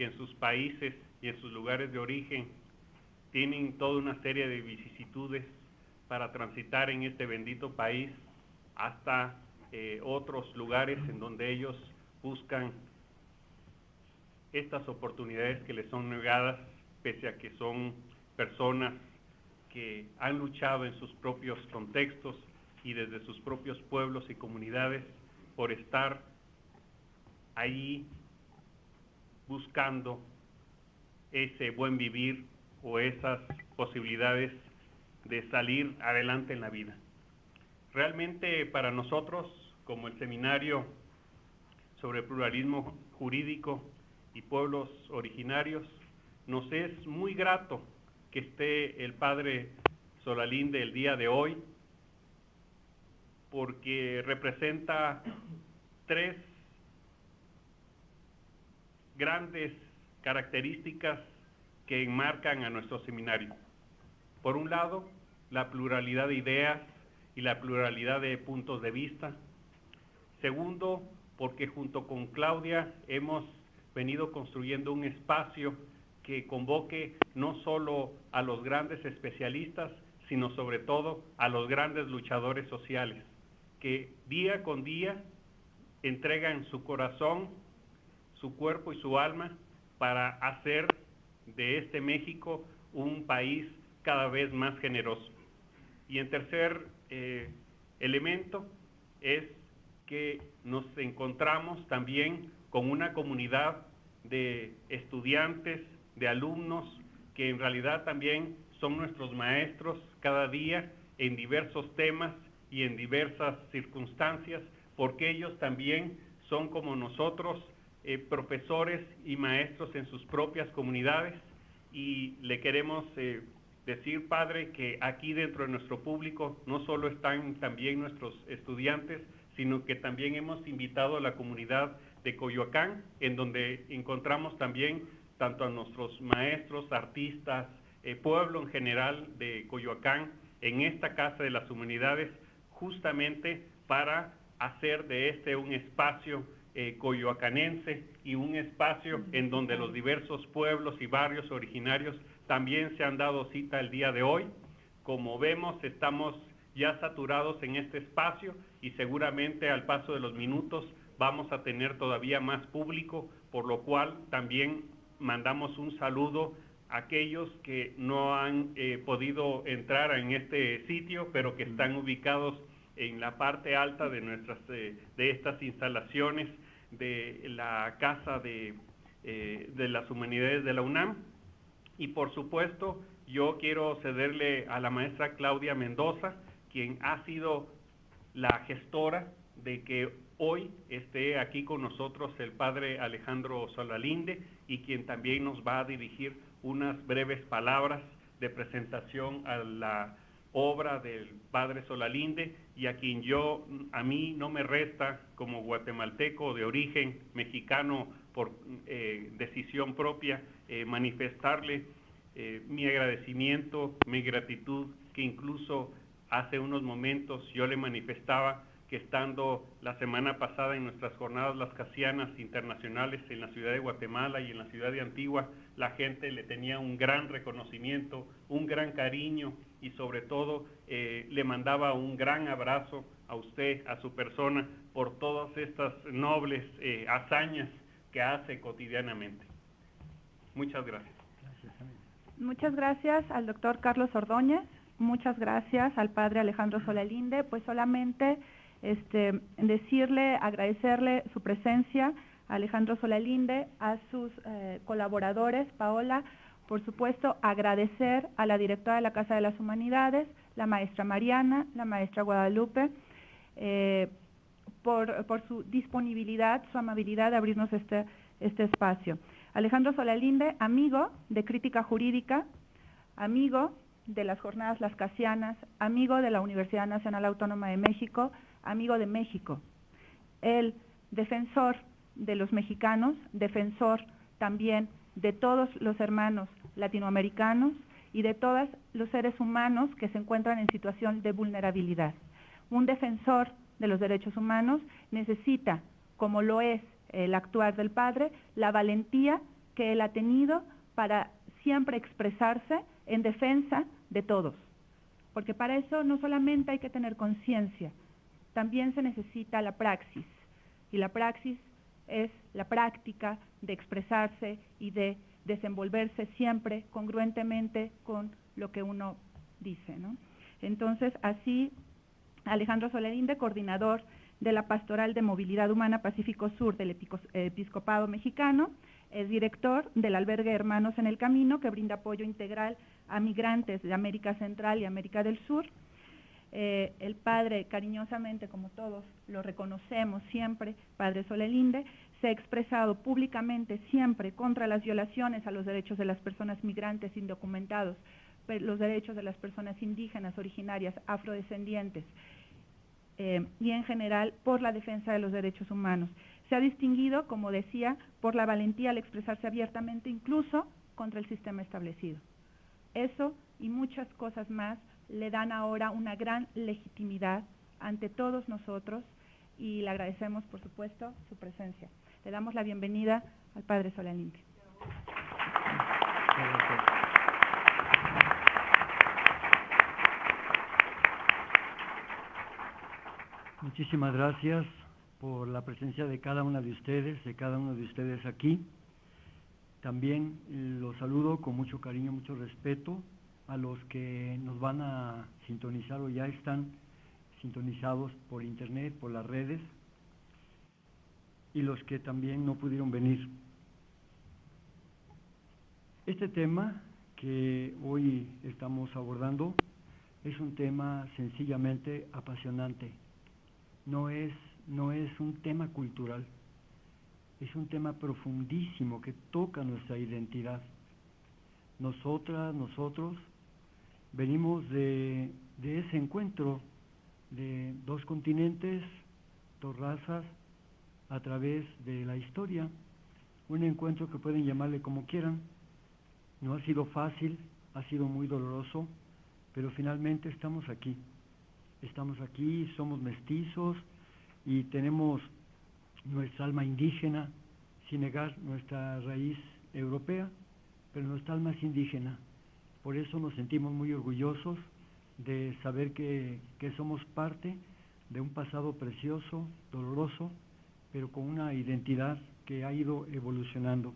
que en sus países y en sus lugares de origen tienen toda una serie de vicisitudes para transitar en este bendito país hasta eh, otros lugares en donde ellos buscan estas oportunidades que les son negadas, pese a que son personas que han luchado en sus propios contextos y desde sus propios pueblos y comunidades por estar ahí buscando ese buen vivir o esas posibilidades de salir adelante en la vida. Realmente para nosotros, como el seminario sobre pluralismo jurídico y pueblos originarios, nos es muy grato que esté el padre Solalinde el día de hoy, porque representa tres grandes características que enmarcan a nuestro seminario. Por un lado, la pluralidad de ideas y la pluralidad de puntos de vista. Segundo, porque junto con Claudia hemos venido construyendo un espacio que convoque no solo a los grandes especialistas, sino sobre todo a los grandes luchadores sociales, que día con día entregan su corazón, su cuerpo y su alma para hacer de este México un país cada vez más generoso. Y en tercer eh, elemento es que nos encontramos también con una comunidad de estudiantes, de alumnos, que en realidad también son nuestros maestros cada día en diversos temas y en diversas circunstancias, porque ellos también son como nosotros eh, profesores y maestros en sus propias comunidades. Y le queremos eh, decir, Padre, que aquí dentro de nuestro público no solo están también nuestros estudiantes, sino que también hemos invitado a la comunidad de Coyoacán, en donde encontramos también tanto a nuestros maestros, artistas, eh, pueblo en general de Coyoacán, en esta Casa de las Humanidades, justamente para hacer de este un espacio eh, coyoacanense y un espacio en donde los diversos pueblos y barrios originarios también se han dado cita el día de hoy. Como vemos, estamos ya saturados en este espacio y seguramente al paso de los minutos vamos a tener todavía más público, por lo cual también mandamos un saludo a aquellos que no han eh, podido entrar en este sitio, pero que están ubicados en la parte alta de, nuestras, eh, de estas instalaciones de la Casa de, eh, de las Humanidades de la UNAM. Y por supuesto, yo quiero cederle a la maestra Claudia Mendoza, quien ha sido la gestora de que hoy esté aquí con nosotros el padre Alejandro Solalinde y quien también nos va a dirigir unas breves palabras de presentación a la obra del padre Solalinde y a quien yo, a mí no me resta como guatemalteco de origen mexicano por eh, decisión propia, eh, manifestarle eh, mi agradecimiento, mi gratitud, que incluso hace unos momentos yo le manifestaba que estando la semana pasada en nuestras jornadas las casianas internacionales en la ciudad de Guatemala y en la ciudad de Antigua, la gente le tenía un gran reconocimiento, un gran cariño y sobre todo eh, le mandaba un gran abrazo a usted, a su persona, por todas estas nobles eh, hazañas que hace cotidianamente. Muchas gracias. Muchas gracias al doctor Carlos Ordóñez, muchas gracias al padre Alejandro Solalinde, pues solamente este, decirle, agradecerle su presencia Alejandro Solalinde, a sus eh, colaboradores, Paola, por supuesto, agradecer a la directora de la Casa de las Humanidades, la maestra Mariana, la maestra Guadalupe, eh, por, su disponibilidad, su amabilidad de abrirnos este, este espacio. Alejandro Solalinde, amigo de Crítica Jurídica, amigo de las Jornadas Las Casianas, amigo de la Universidad Nacional Autónoma de México, amigo de México. El defensor de los mexicanos, defensor también de todos los hermanos latinoamericanos y de todos los seres humanos que se encuentran en situación de vulnerabilidad. Un defensor de los derechos humanos necesita, como lo es el actuar del padre, la valentía que él ha tenido para siempre expresarse en defensa de todos. Porque para eso no solamente hay que tener conciencia, también se necesita la praxis. Y la praxis es la práctica de expresarse y de desenvolverse siempre congruentemente con lo que uno dice. Entonces, así, Alejandro Solerinde, coordinador de la Pastoral de Movilidad Humana Pacífico Sur del Episcopado Mexicano, es director del albergue Hermanos en el Camino, que brinda apoyo integral a migrantes de América Central y América del Sur. Eh, el padre, cariñosamente, como todos lo reconocemos siempre, padre Solelinde, se ha expresado públicamente siempre contra las violaciones a los derechos de las personas migrantes indocumentados, los derechos de las personas indígenas, originarias, afrodescendientes eh, y en general por la defensa de los derechos humanos. Se ha distinguido, como decía, por la valentía al expresarse abiertamente incluso contra el sistema establecido. Eso y muchas cosas más le dan ahora una gran legitimidad ante todos nosotros y le agradecemos, por supuesto, su presencia. Le damos la bienvenida al Padre Solalinde. Muchísimas gracias por la presencia de cada una de ustedes, de cada uno de ustedes aquí. También los saludo con mucho cariño, mucho respeto a los que nos van a sintonizar o ya están sintonizados por internet, por las redes, y los que también no pudieron venir. Este tema que hoy estamos abordando es un tema sencillamente apasionante. No es, no es un tema cultural, es un tema profundísimo que toca nuestra identidad. Nosotras, nosotros, venimos de, ese encuentro de dos continentes, dos razas, a través de la historia, un encuentro que pueden llamarle como quieran. No ha sido fácil, ha sido muy doloroso, pero finalmente estamos aquí. Estamos aquí, somos mestizos y tenemos nuestra alma indígena, sin negar nuestra raíz europea, pero nuestra alma es indígena por eso nos sentimos muy orgullosos de saber que, somos parte de un pasado precioso, doloroso, pero con una identidad que ha ido evolucionando.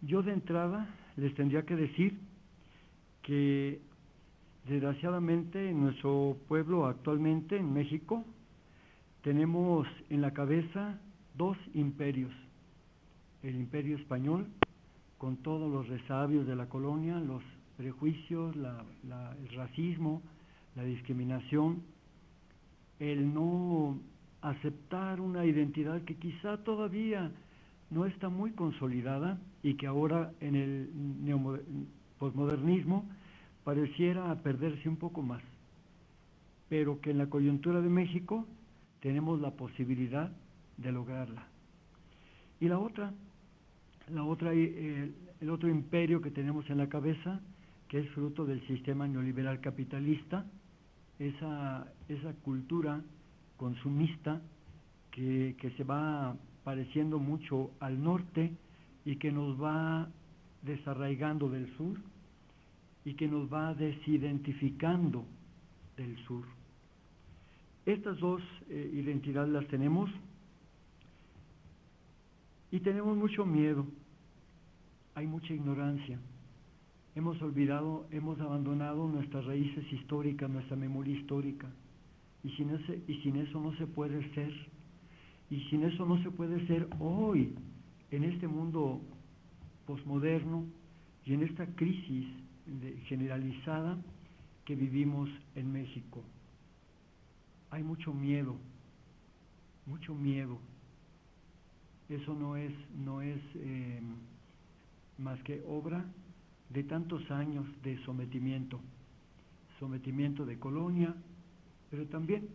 Yo de entrada les tendría que decir que desgraciadamente en nuestro pueblo actualmente, en México, tenemos en la cabeza dos imperios, el imperio español con todos los resabios de la colonia, los prejuicios, el racismo, la discriminación, el no aceptar una identidad que quizá todavía no está muy consolidada y que ahora en el posmodernismo pareciera perderse un poco más, pero que en la coyuntura de México tenemos la posibilidad de lograrla. Y la otra, la otra, eh, el otro imperio que tenemos en la cabeza, que es fruto del sistema neoliberal capitalista, esa, esa cultura consumista que, que se va pareciendo mucho al norte y que nos va desarraigando del sur y que nos va desidentificando del sur. Estas dos eh, identidades las tenemos y tenemos mucho miedo, hay mucha ignorancia. Hemos olvidado, hemos abandonado nuestras raíces históricas, nuestra memoria histórica. Y sin, ese, y sin eso no se puede ser. Y sin eso no se puede ser hoy, en este mundo posmoderno y en esta crisis generalizada que vivimos en México. Hay mucho miedo, mucho miedo eso no es, no es eh, más que obra de tantos años de sometimiento, sometimiento de colonia, pero también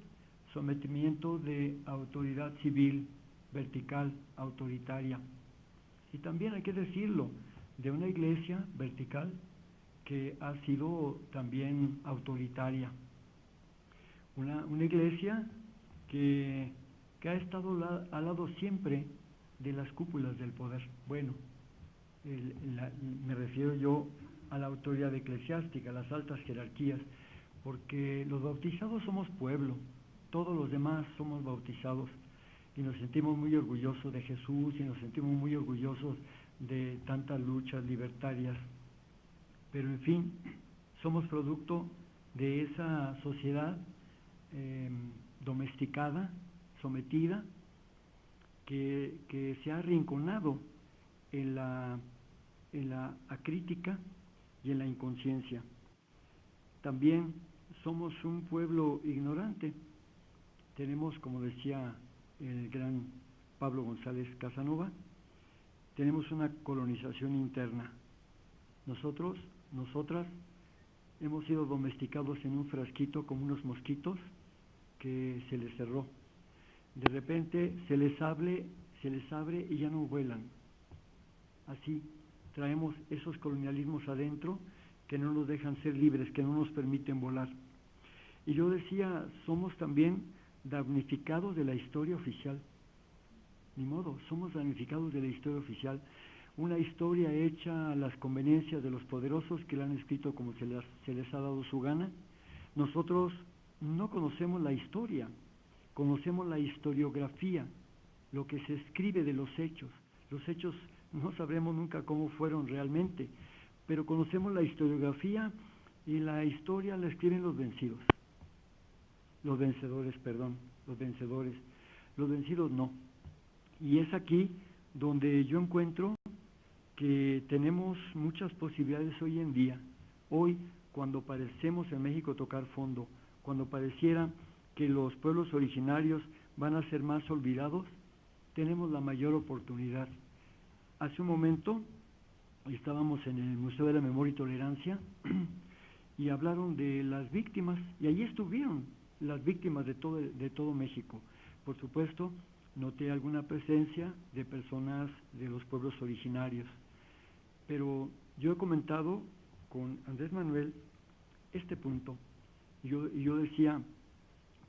sometimiento de autoridad civil vertical, autoritaria. Y también hay que decirlo, de una iglesia vertical que ha sido también autoritaria. Una, iglesia que, que ha estado al lado siempre de las cúpulas del poder. Bueno, me refiero yo a la autoridad eclesiástica, a las altas jerarquías, porque los bautizados somos pueblo, todos los demás somos bautizados y nos sentimos muy orgullosos de Jesús y nos sentimos muy orgullosos de tantas luchas libertarias. Pero en fin, somos producto de esa sociedad em, domesticada, sometida, que, se ha arrinconado en la, en la acrítica y en la inconsciencia. También somos un pueblo ignorante. Tenemos, como decía el gran Pablo González Casanova, tenemos una colonización interna. Nosotros, nosotras, hemos sido domesticados en un frasquito como unos mosquitos que se les cerró. De repente se les abre, se les abre y ya no vuelan. Así traemos esos colonialismos adentro que no nos dejan ser libres, que no nos permiten volar. Y yo decía, somos también damnificados de la historia oficial. Ni modo, somos damnificados de la historia oficial. Una historia hecha a las conveniencias de los poderosos que la han escrito como se les, se les ha dado su gana. Nosotros no conocemos la historia, conocemos la historiografía, lo que se escribe de los hechos. Los hechos no sabremos nunca cómo fueron realmente, pero conocemos la historiografía y la historia la escriben los vencidos los vencedores, perdón, los vencedores, los vencidos no. Y es aquí donde yo encuentro que tenemos muchas posibilidades hoy en día. Hoy, cuando parecemos en México tocar fondo, cuando pareciera que los pueblos originarios van a ser más olvidados, tenemos la mayor oportunidad. Hace un momento estábamos en el Museo de la Memoria y Tolerancia y hablaron de las víctimas y allí estuvieron las víctimas de todo, de todo México. Por supuesto, noté alguna presencia de personas de los pueblos originarios, pero yo he comentado con Andrés Manuel este punto. Yo, yo decía,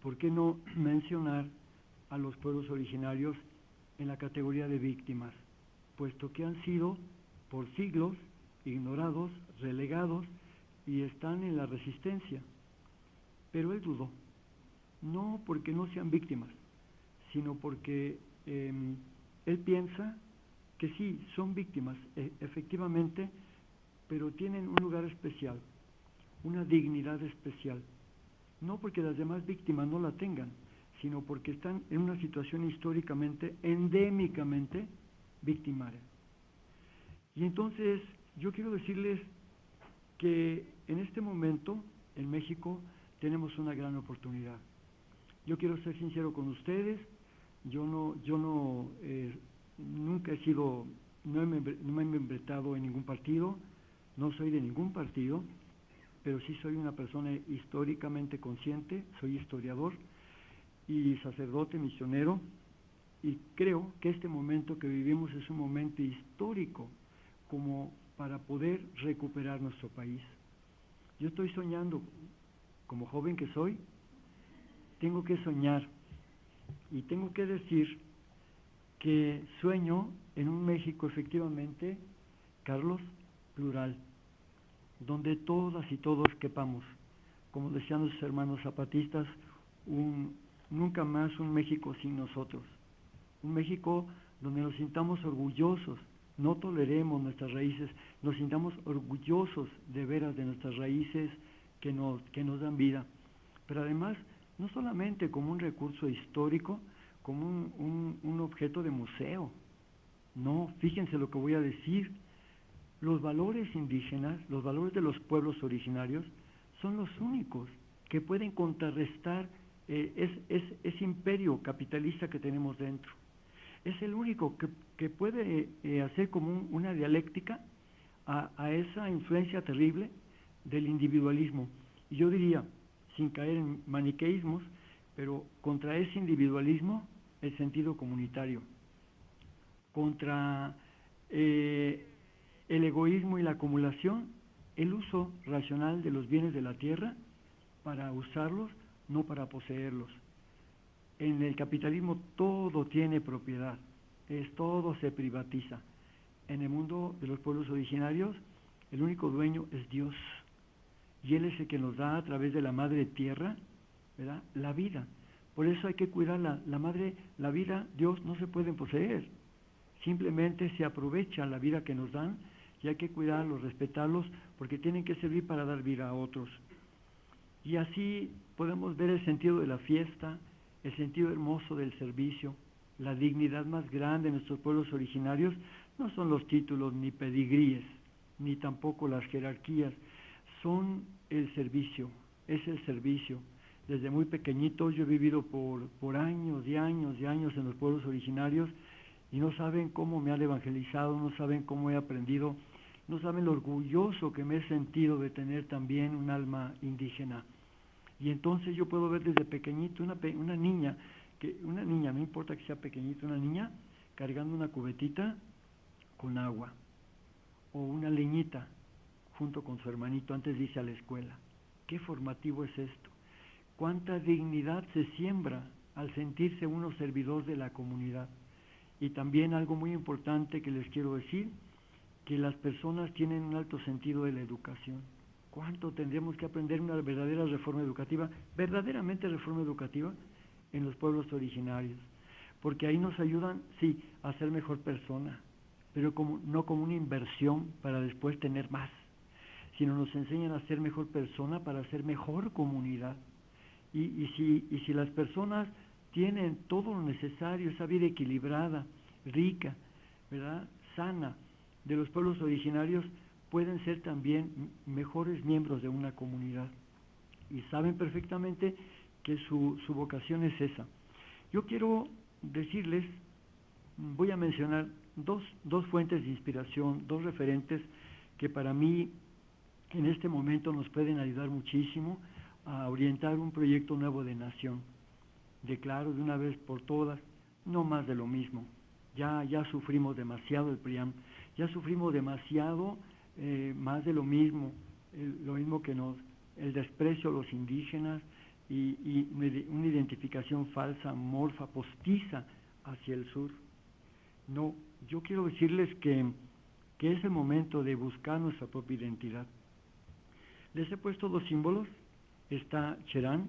¿por qué no mencionar a los pueblos originarios en la categoría de víctimas? Puesto que han sido por siglos ignorados, relegados y están en la resistencia. Pero él dudó no porque no sean víctimas, sino porque em, él piensa que sí, son víctimas, e, efectivamente, pero tienen un lugar especial, una dignidad especial. No porque las demás víctimas no la tengan, sino porque están en una situación históricamente, endémicamente victimaria. Y entonces yo quiero decirles que en este momento en México tenemos una gran oportunidad. Yo quiero ser sincero con ustedes, yo no, yo no, eh, nunca he sido, no, me, no he membretado en ningún partido, no soy de ningún partido, pero sí soy una persona históricamente consciente, soy historiador y sacerdote misionero, y creo que este momento que vivimos es un momento histórico como para poder recuperar nuestro país. Yo estoy soñando, como joven que soy, tengo que soñar y tengo que decir que sueño en un México efectivamente, Carlos, plural, donde todas y todos quepamos, como decían los hermanos zapatistas, un, nunca más un México sin nosotros, un México donde nos sintamos orgullosos, no toleremos nuestras raíces, nos sintamos orgullosos de veras de nuestras raíces que nos, que nos dan vida, pero además no solamente como un recurso histórico, como un, objeto de museo. No, fíjense lo que voy a decir. Los valores indígenas, los valores de los pueblos originarios, son los únicos que pueden contrarrestar eh, ese imperio capitalista que tenemos dentro. Es el único que, puede eh, hacer como una dialéctica a, a, esa influencia terrible del individualismo. Y yo diría, sin caer en maniqueísmos, pero contra ese individualismo el sentido comunitario, contra eh, el egoísmo y la acumulación, el uso racional de los bienes de la tierra para usarlos, no para poseerlos. En el capitalismo todo tiene propiedad, es todo se privatiza. En el mundo de los pueblos originarios, el único dueño es Dios. Y Él es el que nos da a través de la madre tierra. La vida. Por eso hay que cuidar la, la madre, la vida, Dios no se puede poseer. Simplemente se aprovecha la vida que nos dan y hay que cuidarlos, respetarlos, porque tienen que servir para dar vida a otros. Y así podemos ver el sentido de la fiesta, el sentido hermoso del servicio, la dignidad más grande de nuestros pueblos originarios no son los títulos ni pedigríes, ni tampoco las jerarquías, son el servicio, es el servicio. Desde muy pequeñito yo he vivido por, por años y años y años en los pueblos originarios y no saben cómo me han evangelizado, no saben cómo he aprendido, no saben lo orgulloso que me he sentido de tener también un alma indígena. Y entonces yo puedo ver desde pequeñito una, una niña, que una niña, no importa que sea pequeñita, una niña cargando una cubetita con agua o una leñita junto con su hermanito antes de irse a la escuela. Qué formativo es esto. Cuánta dignidad se siembra al sentirse uno servidor de la comunidad. Y también algo muy importante que les quiero decir, que las personas tienen un alto sentido de la educación. ¿Cuánto tendríamos que aprender una verdadera reforma educativa, verdaderamente reforma educativa, en los pueblos originarios? Porque ahí nos ayudan, sí, a ser mejor persona, pero como, no como una inversión para después tener más, sino nos enseñan a ser mejor persona para ser mejor comunidad. Y, y, si, y si las personas tienen todo lo necesario, esa vida equilibrada, rica, ¿verdad? sana de los pueblos originarios, pueden ser también mejores miembros de una comunidad. Y saben perfectamente que su, su vocación es esa. Yo quiero decirles, voy a mencionar dos, dos fuentes de inspiración, dos referentes que para mí en este momento nos pueden ayudar muchísimo a orientar un proyecto nuevo de nación declaro de una vez por todas, no más de lo mismo. Ya, ya sufrimos demasiado el PRIAM, ya sufrimos demasiado eh, más de lo mismo, lo mismo que nos, el desprecio a los indígenas y, y una identificación falsa, morfa, postiza hacia el sur. No, yo quiero decirles que, que es el momento de buscar nuestra propia identidad. Les he puesto dos símbolos, está Cherán,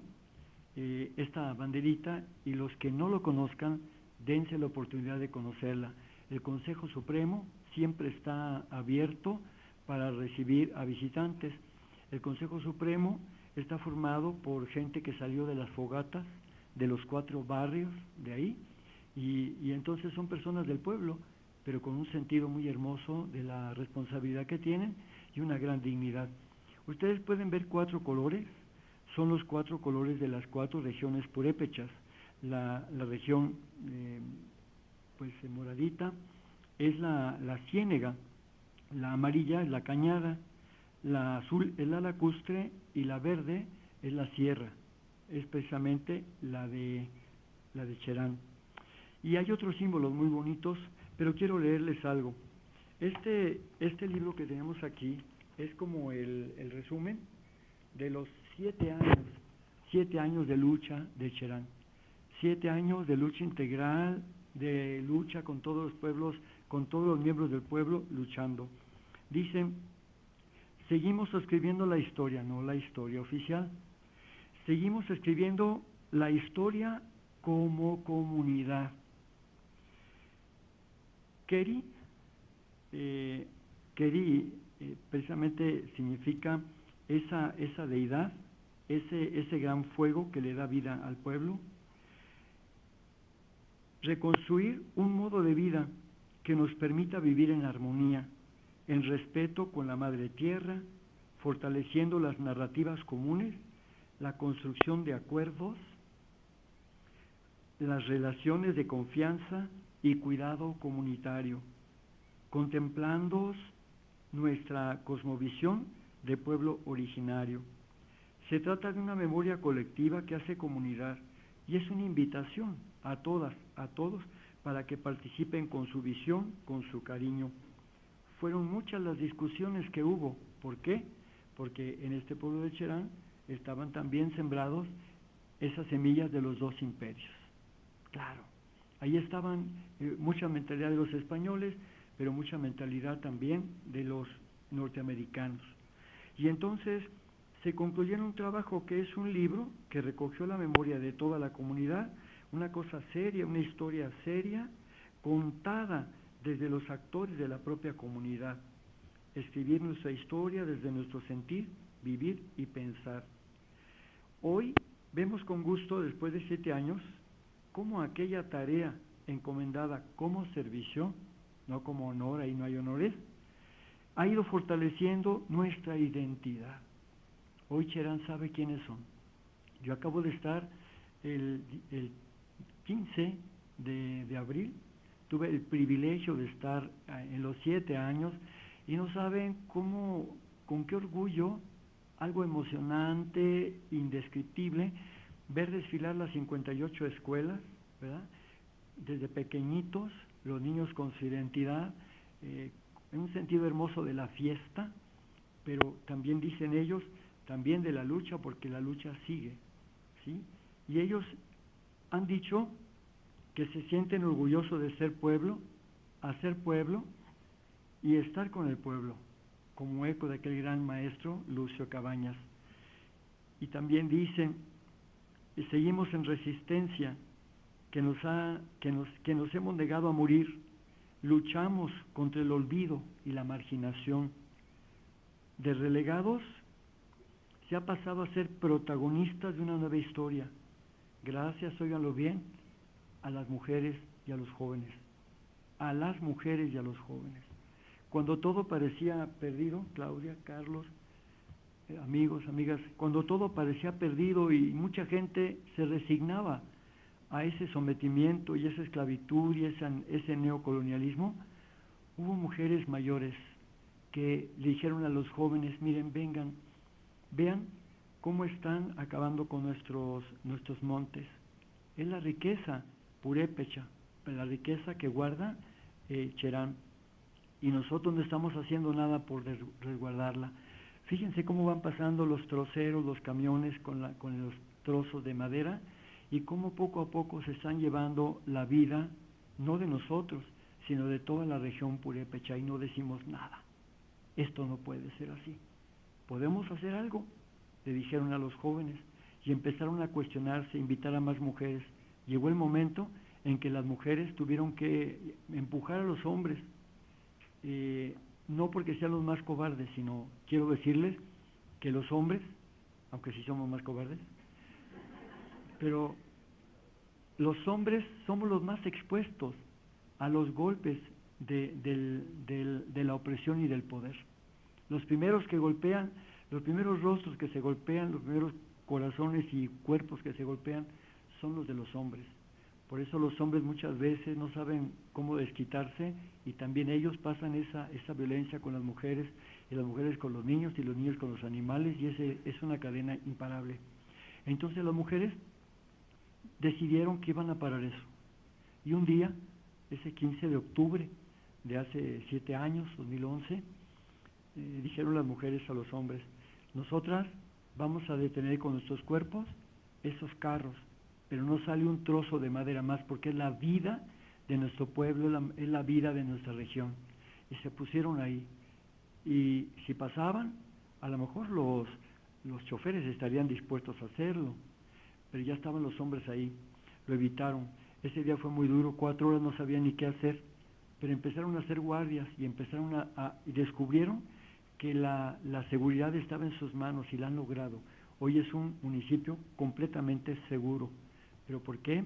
eh, esta banderita y los que no lo conozcan, dense la oportunidad de conocerla. El Consejo Supremo siempre está abierto para recibir a visitantes. El Consejo Supremo está formado por gente que salió de las fogatas, de los cuatro barrios de ahí, y, y entonces son personas del pueblo, pero con un sentido muy hermoso de la responsabilidad que tienen y una gran dignidad. Ustedes pueden ver cuatro colores, son los cuatro colores de las cuatro regiones purépechas. La, la región eh, pues moradita es la, la ciénega, la amarilla es la cañada, la azul es la lacustre y la verde es la sierra, es precisamente la de, la de Cherán. Y hay otros símbolos muy bonitos, pero quiero leerles algo. Este, este libro que tenemos aquí es como el, el resumen de los siete años, siete años de lucha de Cherán, siete años de lucha integral, de lucha con todos los pueblos, con todos los miembros del pueblo luchando. Dicen, seguimos escribiendo la historia, no la historia oficial. Seguimos escribiendo la historia como comunidad. Keri, eh, Keri eh, precisamente significa esa, esa deidad ese, ese gran fuego que le da vida al pueblo, reconstruir un modo de vida que nos permita vivir en armonía, en respeto con la madre tierra, fortaleciendo las narrativas comunes, la construcción de acuerdos, las relaciones de confianza y cuidado comunitario, contemplando nuestra cosmovisión de pueblo originario. Se trata de una memoria colectiva que hace comunidad y es una invitación a todas, a todos, para que participen con su visión, con su cariño. Fueron muchas las discusiones que hubo. ¿Por qué? Porque en este pueblo de Cherán estaban también sembrados esas semillas de los dos imperios. Claro, Ahí estaban eh, mucha mentalidad de los españoles, pero mucha mentalidad también de los norteamericanos. Y entonces se concluyó en un trabajo que es un libro que recogió la memoria de toda la comunidad, una cosa seria, una historia seria, contada desde los actores de la propia comunidad. Escribir nuestra historia desde nuestro sentir, vivir y pensar. Hoy vemos con gusto, después de siete años, cómo aquella tarea encomendada como servicio, no como honor, ahí no hay honores, ha ido fortaleciendo nuestra identidad. Hoy Cherán sabe quiénes son. Yo acabo de estar el, 15 de, abril, tuve el privilegio de estar eh, en los siete años y no saben cómo, con qué orgullo, algo emocionante, indescriptible, ver desfilar las 58 escuelas, ¿verdad? Desde pequeñitos, los niños con su identidad, eh, en un sentido hermoso de la fiesta, pero también dicen ellos, también de la lucha, porque la lucha sigue, ¿sí? Y ellos han dicho que se sienten orgullosos de ser pueblo, hacer pueblo y estar con el pueblo, como eco de aquel gran maestro Lucio Cabañas. Y también dicen, y seguimos en resistencia, que nos, ha, que, nos, que nos hemos negado a morir, luchamos contra el olvido y la marginación. De relegados se ha pasado a ser protagonistas de una nueva historia. Gracias, óiganlo bien, a las mujeres y a los jóvenes. A las mujeres y a los jóvenes. Cuando todo parecía perdido, Claudia, Carlos, eh, amigos, amigas, cuando todo parecía perdido y mucha gente se resignaba a ese sometimiento y esa esclavitud y ese neocolonialismo, hubo mujeres mayores que le dijeron a los jóvenes, miren, vengan, vean cómo están acabando con nuestros, nuestros montes. Es la riqueza purépecha, la riqueza que guarda eh, Cherán. Y nosotros no estamos haciendo nada por resguardarla. Fíjense cómo van pasando los troceros, los camiones con, con los trozos de madera y cómo poco a poco se están llevando la vida, no de nosotros, sino de toda la región purépecha y no decimos nada. Esto no puede ser así. ¿Podemos hacer algo? Le dijeron a los jóvenes y empezaron a cuestionarse, invitar a más mujeres. Llegó el momento en que las mujeres tuvieron que empujar a los hombres. Eh, no porque sean los más cobardes, sino quiero decirles que los hombres, aunque sí somos más cobardes, pero los hombres somos los más expuestos a los golpes de, de, la opresión y del poder. Los primeros que golpean, los primeros rostros que se golpean, los primeros corazones y cuerpos que se golpean son los de los hombres. Por eso los hombres muchas veces no saben cómo desquitarse y también ellos pasan esa, esa violencia con las mujeres y las mujeres con los niños y los niños con los animales y ese es una cadena imparable. Entonces las mujeres decidieron que iban a parar eso. Y un día, ese 15 de octubre de hace siete años, 2011, eh, dijeron las mujeres a los hombres, nosotras vamos a detener con nuestros cuerpos esos carros pero no sale un trozo de madera más porque es la vida de nuestro pueblo, es la, vida de nuestra región. Y se pusieron ahí. Y si pasaban, a lo mejor los, los choferes estarían dispuestos a hacerlo, pero ya estaban los hombres ahí, lo evitaron. Ese día fue muy duro, cuatro horas no sabían ni qué hacer, pero empezaron a hacer guardias y empezaron a, y descubrieron que la, la seguridad estaba en sus manos y la han logrado. Hoy es un municipio completamente seguro. ¿Pero por qué?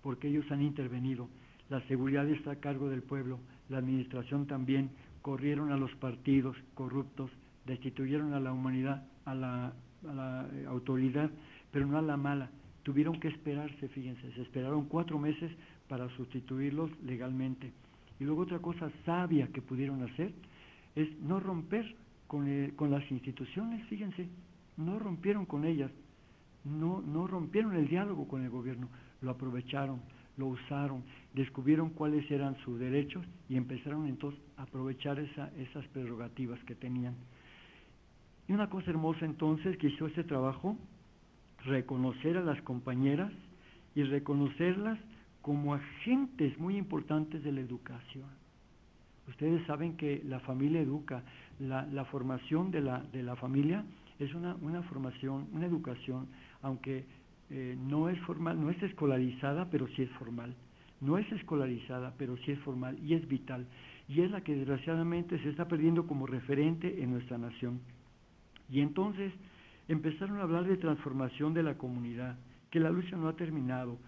Porque ellos han intervenido. La seguridad está a cargo del pueblo, la administración también. Corrieron a los partidos corruptos, destituyeron a la humanidad, a la, eh, autoridad, pero no a la mala. Tuvieron que esperarse, fíjense, se esperaron cuatro meses para sustituirlos legalmente. Y luego otra cosa sabia que pudieron hacer es no romper con, eh, con las instituciones, fíjense, no rompieron con ellas, no, no rompieron el diálogo con el gobierno, lo aprovecharon, lo usaron, descubrieron cuáles eran sus derechos y empezaron entonces a aprovechar esa, esas prerrogativas que tenían. Y una cosa hermosa entonces que hizo ese trabajo, reconocer a las compañeras y reconocerlas como agentes muy importantes de la educación. Ustedes saben que la familia educa, la, la formación de la, de la familia es una, una formación, una educación, aunque eh, no es formal, no es escolarizada, pero sí es formal. No es escolarizada, pero sí es formal y es vital. Y es la que desgraciadamente se está perdiendo como referente en nuestra nación. Y entonces empezaron a hablar de transformación de la comunidad, que la lucha no ha terminado,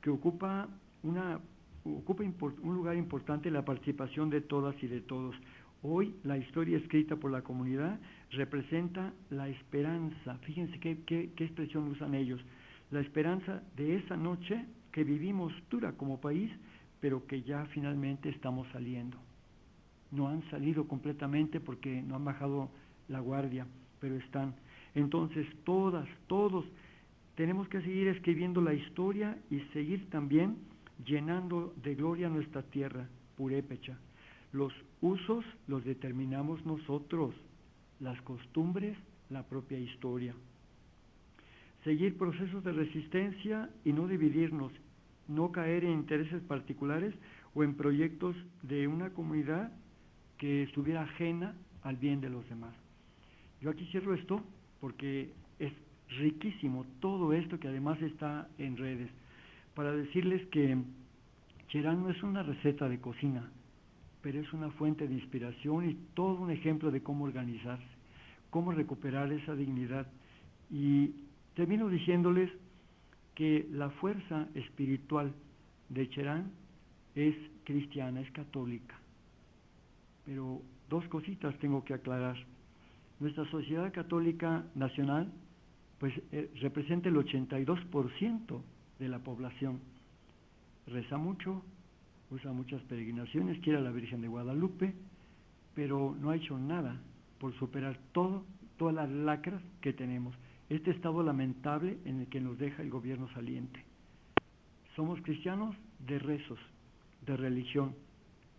que ocupa, una, ocupa un lugar importante la participación de todas y de todos. Hoy la historia escrita por la comunidad representa la esperanza. Fíjense qué, qué, expresión usan ellos. La esperanza de esa noche que vivimos dura como país, pero que ya finalmente estamos saliendo. No han salido completamente porque no han bajado la guardia, pero están. Entonces todas, todos tenemos que seguir escribiendo la historia y seguir también llenando de gloria nuestra tierra, purépecha. Los usos los determinamos nosotros, las costumbres, la propia historia. Seguir procesos de resistencia y no dividirnos, no caer en intereses particulares o en proyectos de una comunidad que estuviera ajena al bien de los demás. Yo aquí cierro esto porque es riquísimo todo esto que además está en redes, para decirles que Cherán no es una receta de cocina, pero es una fuente de inspiración y todo un ejemplo de cómo organizarse, cómo recuperar esa dignidad. Y termino diciéndoles que la fuerza espiritual de Cherán es cristiana, es católica. Pero dos cositas tengo que aclarar. Nuestra sociedad católica nacional pues eh, representa el 82% de la población. Reza mucho, usa muchas peregrinaciones, quiere a la Virgen de Guadalupe, pero no ha hecho nada por superar todo, todas las lacras que tenemos. Este estado lamentable en el que nos deja el gobierno saliente. Somos cristianos de rezos, de religión,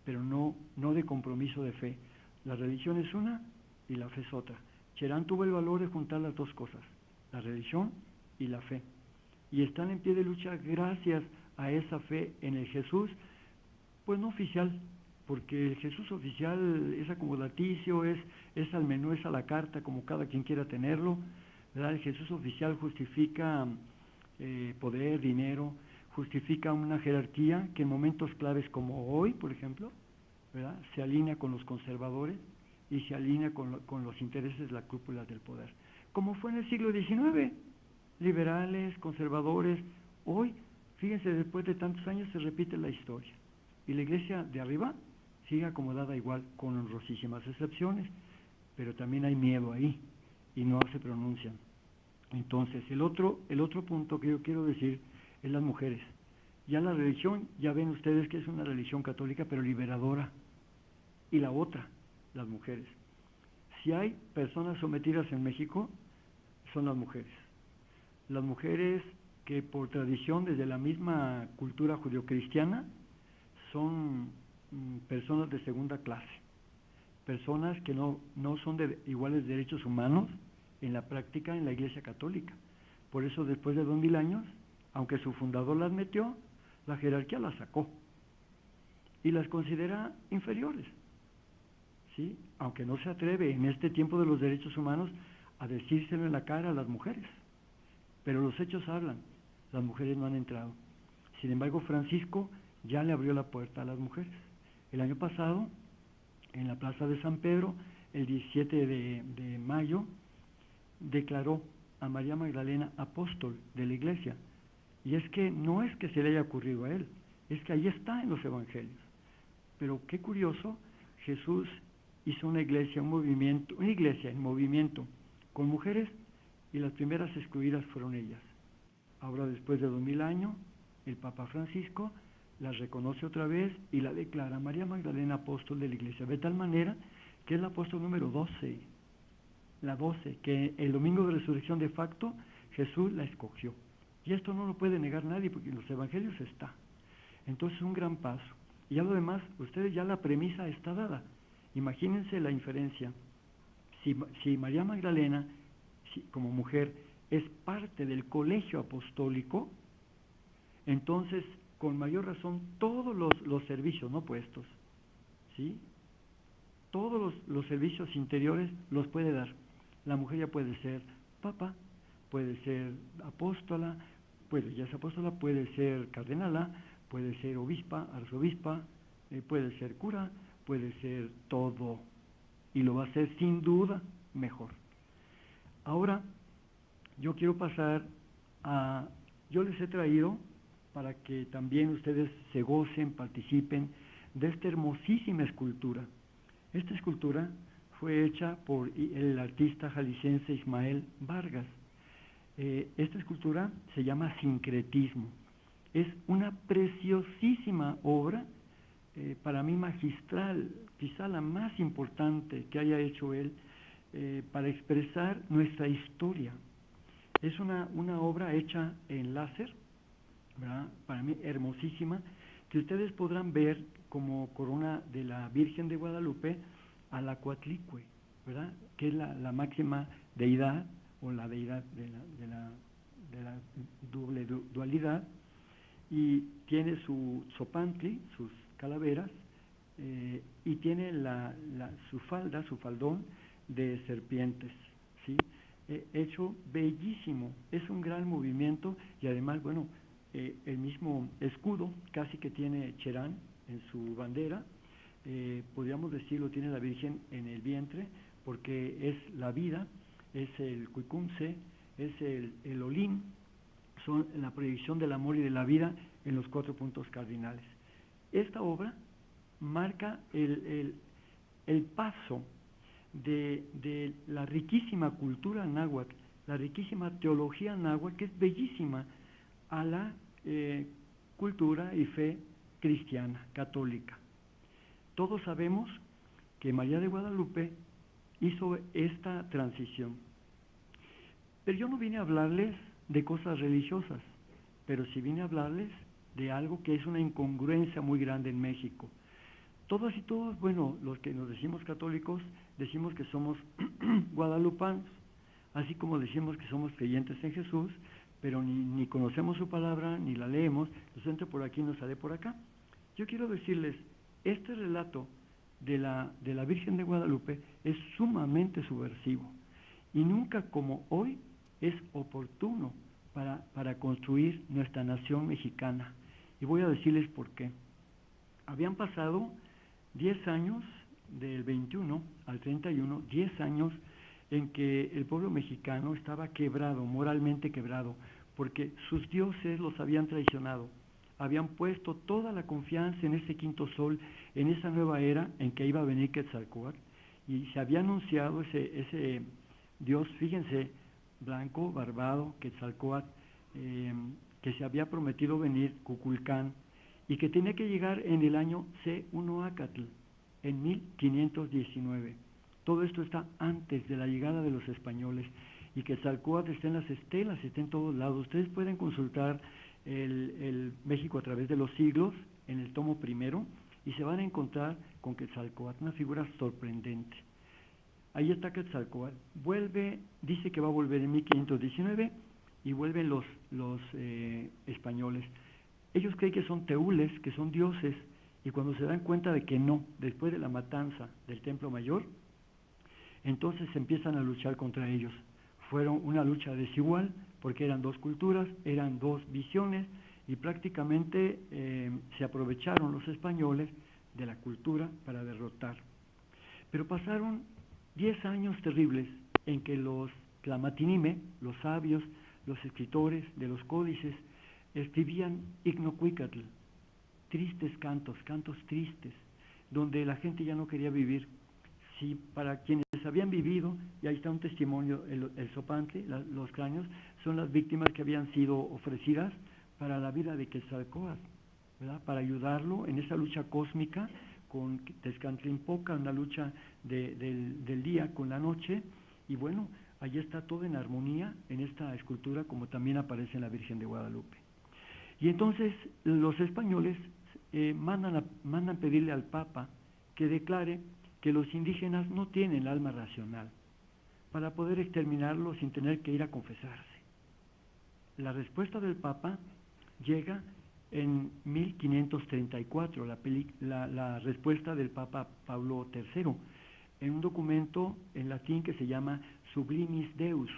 pero no, no de compromiso de fe. La religión es una y la fe es otra. Cherán tuvo el valor de juntar las dos cosas, la religión y la fe. Y están en pie de lucha gracias a esa fe en el Jesús pues no oficial, porque el Jesús oficial es acomodaticio, es, es al menú, es a la carta, como cada quien quiera tenerlo. ¿verdad? El Jesús oficial justifica eh, poder, dinero, justifica una jerarquía que en momentos claves como hoy, por ejemplo, ¿verdad? se alinea con los conservadores y se alinea con, con los intereses de la cúpula del poder. Como fue en el siglo XIX, liberales, conservadores, hoy, fíjense, después de tantos años se repite la historia. Y la iglesia de arriba sigue acomodada igual, con honrosísimas excepciones, pero también hay miedo ahí y no se pronuncian. Entonces, el otro, el otro punto que yo quiero decir es las mujeres. Ya la religión, ya ven ustedes que es una religión católica, pero liberadora. Y la otra, las mujeres. Si hay personas sometidas en México, son las mujeres. Las mujeres que por tradición, desde la misma cultura judio-cristiana, son mm, personas de segunda clase, personas que no, no son de iguales derechos humanos en la práctica en la Iglesia Católica. Por eso después de dos mil años, aunque su fundador las metió, la jerarquía las sacó y las considera inferiores. ¿sí? Aunque no se atreve en este tiempo de los derechos humanos a decírselo en la cara a las mujeres. Pero los hechos hablan, las mujeres no han entrado. Sin embargo, Francisco ya le abrió la puerta a las mujeres. El año pasado, en la Plaza de San Pedro, el 17 de, mayo, declaró a María Magdalena apóstol de la iglesia. Y es que no es que se le haya ocurrido a él, es que ahí está en los evangelios. Pero qué curioso, Jesús hizo una iglesia, un movimiento, una iglesia en movimiento con mujeres y las primeras excluidas fueron ellas. Ahora, después de dos mil años, el Papa Francisco la reconoce otra vez y la declara María Magdalena apóstol de la iglesia, de tal manera que es la apóstol número 12, la 12, que el domingo de resurrección de facto Jesús la escogió. Y esto no lo puede negar nadie porque en los evangelios está. Entonces un gran paso. Y a lo demás, ustedes ya la premisa está dada. Imagínense la inferencia. Si, si María Magdalena, como mujer, es parte del colegio apostólico, entonces con mayor razón todos los, los servicios no puestos, ¿sí? Todos los, los servicios interiores los puede dar. La mujer ya puede ser papa, puede ser apóstola, puede, ya apóstola, puede ser cardenala, puede ser obispa, arzobispa, eh, puede ser cura, puede ser todo. Y lo va a hacer sin duda mejor. Ahora, yo quiero pasar a, yo les he traído para que también ustedes se gocen, participen de esta hermosísima escultura. Esta escultura fue hecha por el artista jalisciense Ismael Vargas. Eh, esta escultura se llama Sincretismo. Es una preciosísima obra, eh, para mí magistral, quizá la más importante que haya hecho él eh, para expresar nuestra historia. Es una, una obra hecha en láser, para mí hermosísima, que ustedes podrán ver como corona de la Virgen de Guadalupe a la Coatlicue, ¿verdad? que es la, la, máxima deidad o la deidad de la, de la, de doble dualidad, y tiene su sopantli, sus calaveras, eh, y tiene la, la, su falda, su faldón de serpientes, ¿sí? Eh, hecho bellísimo, es un gran movimiento y además, bueno, eh, el mismo escudo casi que tiene Cherán en su bandera, eh, podríamos decirlo, tiene la Virgen en el vientre, porque es la vida, es el cuicunce, es el, el olín, son la proyección del amor y de la vida en los cuatro puntos cardinales. Esta obra marca el, el, el paso de, de, la riquísima cultura náhuatl, la riquísima teología náhuatl, que es bellísima, a la eh, cultura y fe cristiana, católica. Todos sabemos que María de Guadalupe hizo esta transición. Pero yo no vine a hablarles de cosas religiosas, pero sí vine a hablarles de algo que es una incongruencia muy grande en México. Todos y todos, bueno, los que nos decimos católicos, decimos que somos guadalupanos, así como decimos que somos creyentes en Jesús, pero ni, ni, conocemos su palabra, ni la leemos, nos entra por aquí, nos sale por acá. Yo quiero decirles, este relato de la, de la Virgen de Guadalupe es sumamente subversivo y nunca como hoy es oportuno para, para construir nuestra nación mexicana. Y voy a decirles por qué. Habían pasado 10 años, del 21 al 31, 10 años en que el pueblo mexicano estaba quebrado, moralmente quebrado, porque sus dioses los habían traicionado, habían puesto toda la confianza en ese quinto sol, en esa nueva era en que iba a venir Quetzalcóatl, y se había anunciado ese, ese Dios, fíjense, blanco, barbado, Quetzalcóatl, eh, que se había prometido venir, Cuculcán, y que tenía que llegar en el año C1 Acatl, en 1519. Todo esto está antes de la llegada de los españoles y que Quetzalcóatl está en las estelas, está en todos lados. Ustedes pueden consultar el, México a través de los siglos en el tomo primero y se van a encontrar con Quetzalcóatl, una figura sorprendente. Ahí está Quetzalcóatl. Vuelve, dice que va a volver en 1519 y vuelven los, los eh, españoles. Ellos creen que son teules, que son dioses, y cuando se dan cuenta de que no, después de la matanza del Templo Mayor, entonces empiezan a luchar contra ellos. Fueron una lucha desigual porque eran dos culturas, eran dos visiones y prácticamente eh, se aprovecharon los españoles de la cultura para derrotar. Pero pasaron diez años terribles en que los clamatinime, los sabios, los escritores de los códices, escribían ignocuicatl, tristes cantos, cantos tristes, donde la gente ya no quería vivir, si para quienes habían vivido, y ahí está un testimonio, el, el los cráneos, son las víctimas que habían sido ofrecidas para la vida de Quetzalcóatl, ¿verdad? para ayudarlo en esa lucha cósmica con Tezcantlimpoca, una lucha de, del, del día con la noche, y bueno, allí está todo en armonía en esta escultura, como también aparece en la Virgen de Guadalupe. Y entonces los españoles eh, mandan, a, mandan pedirle al Papa que declare que los indígenas no tienen alma racional para poder exterminarlos sin tener que ir a confesarse. La respuesta del Papa llega en 1534, la, la, respuesta del Papa Pablo III, en un documento en latín que se llama Sublimis Deus,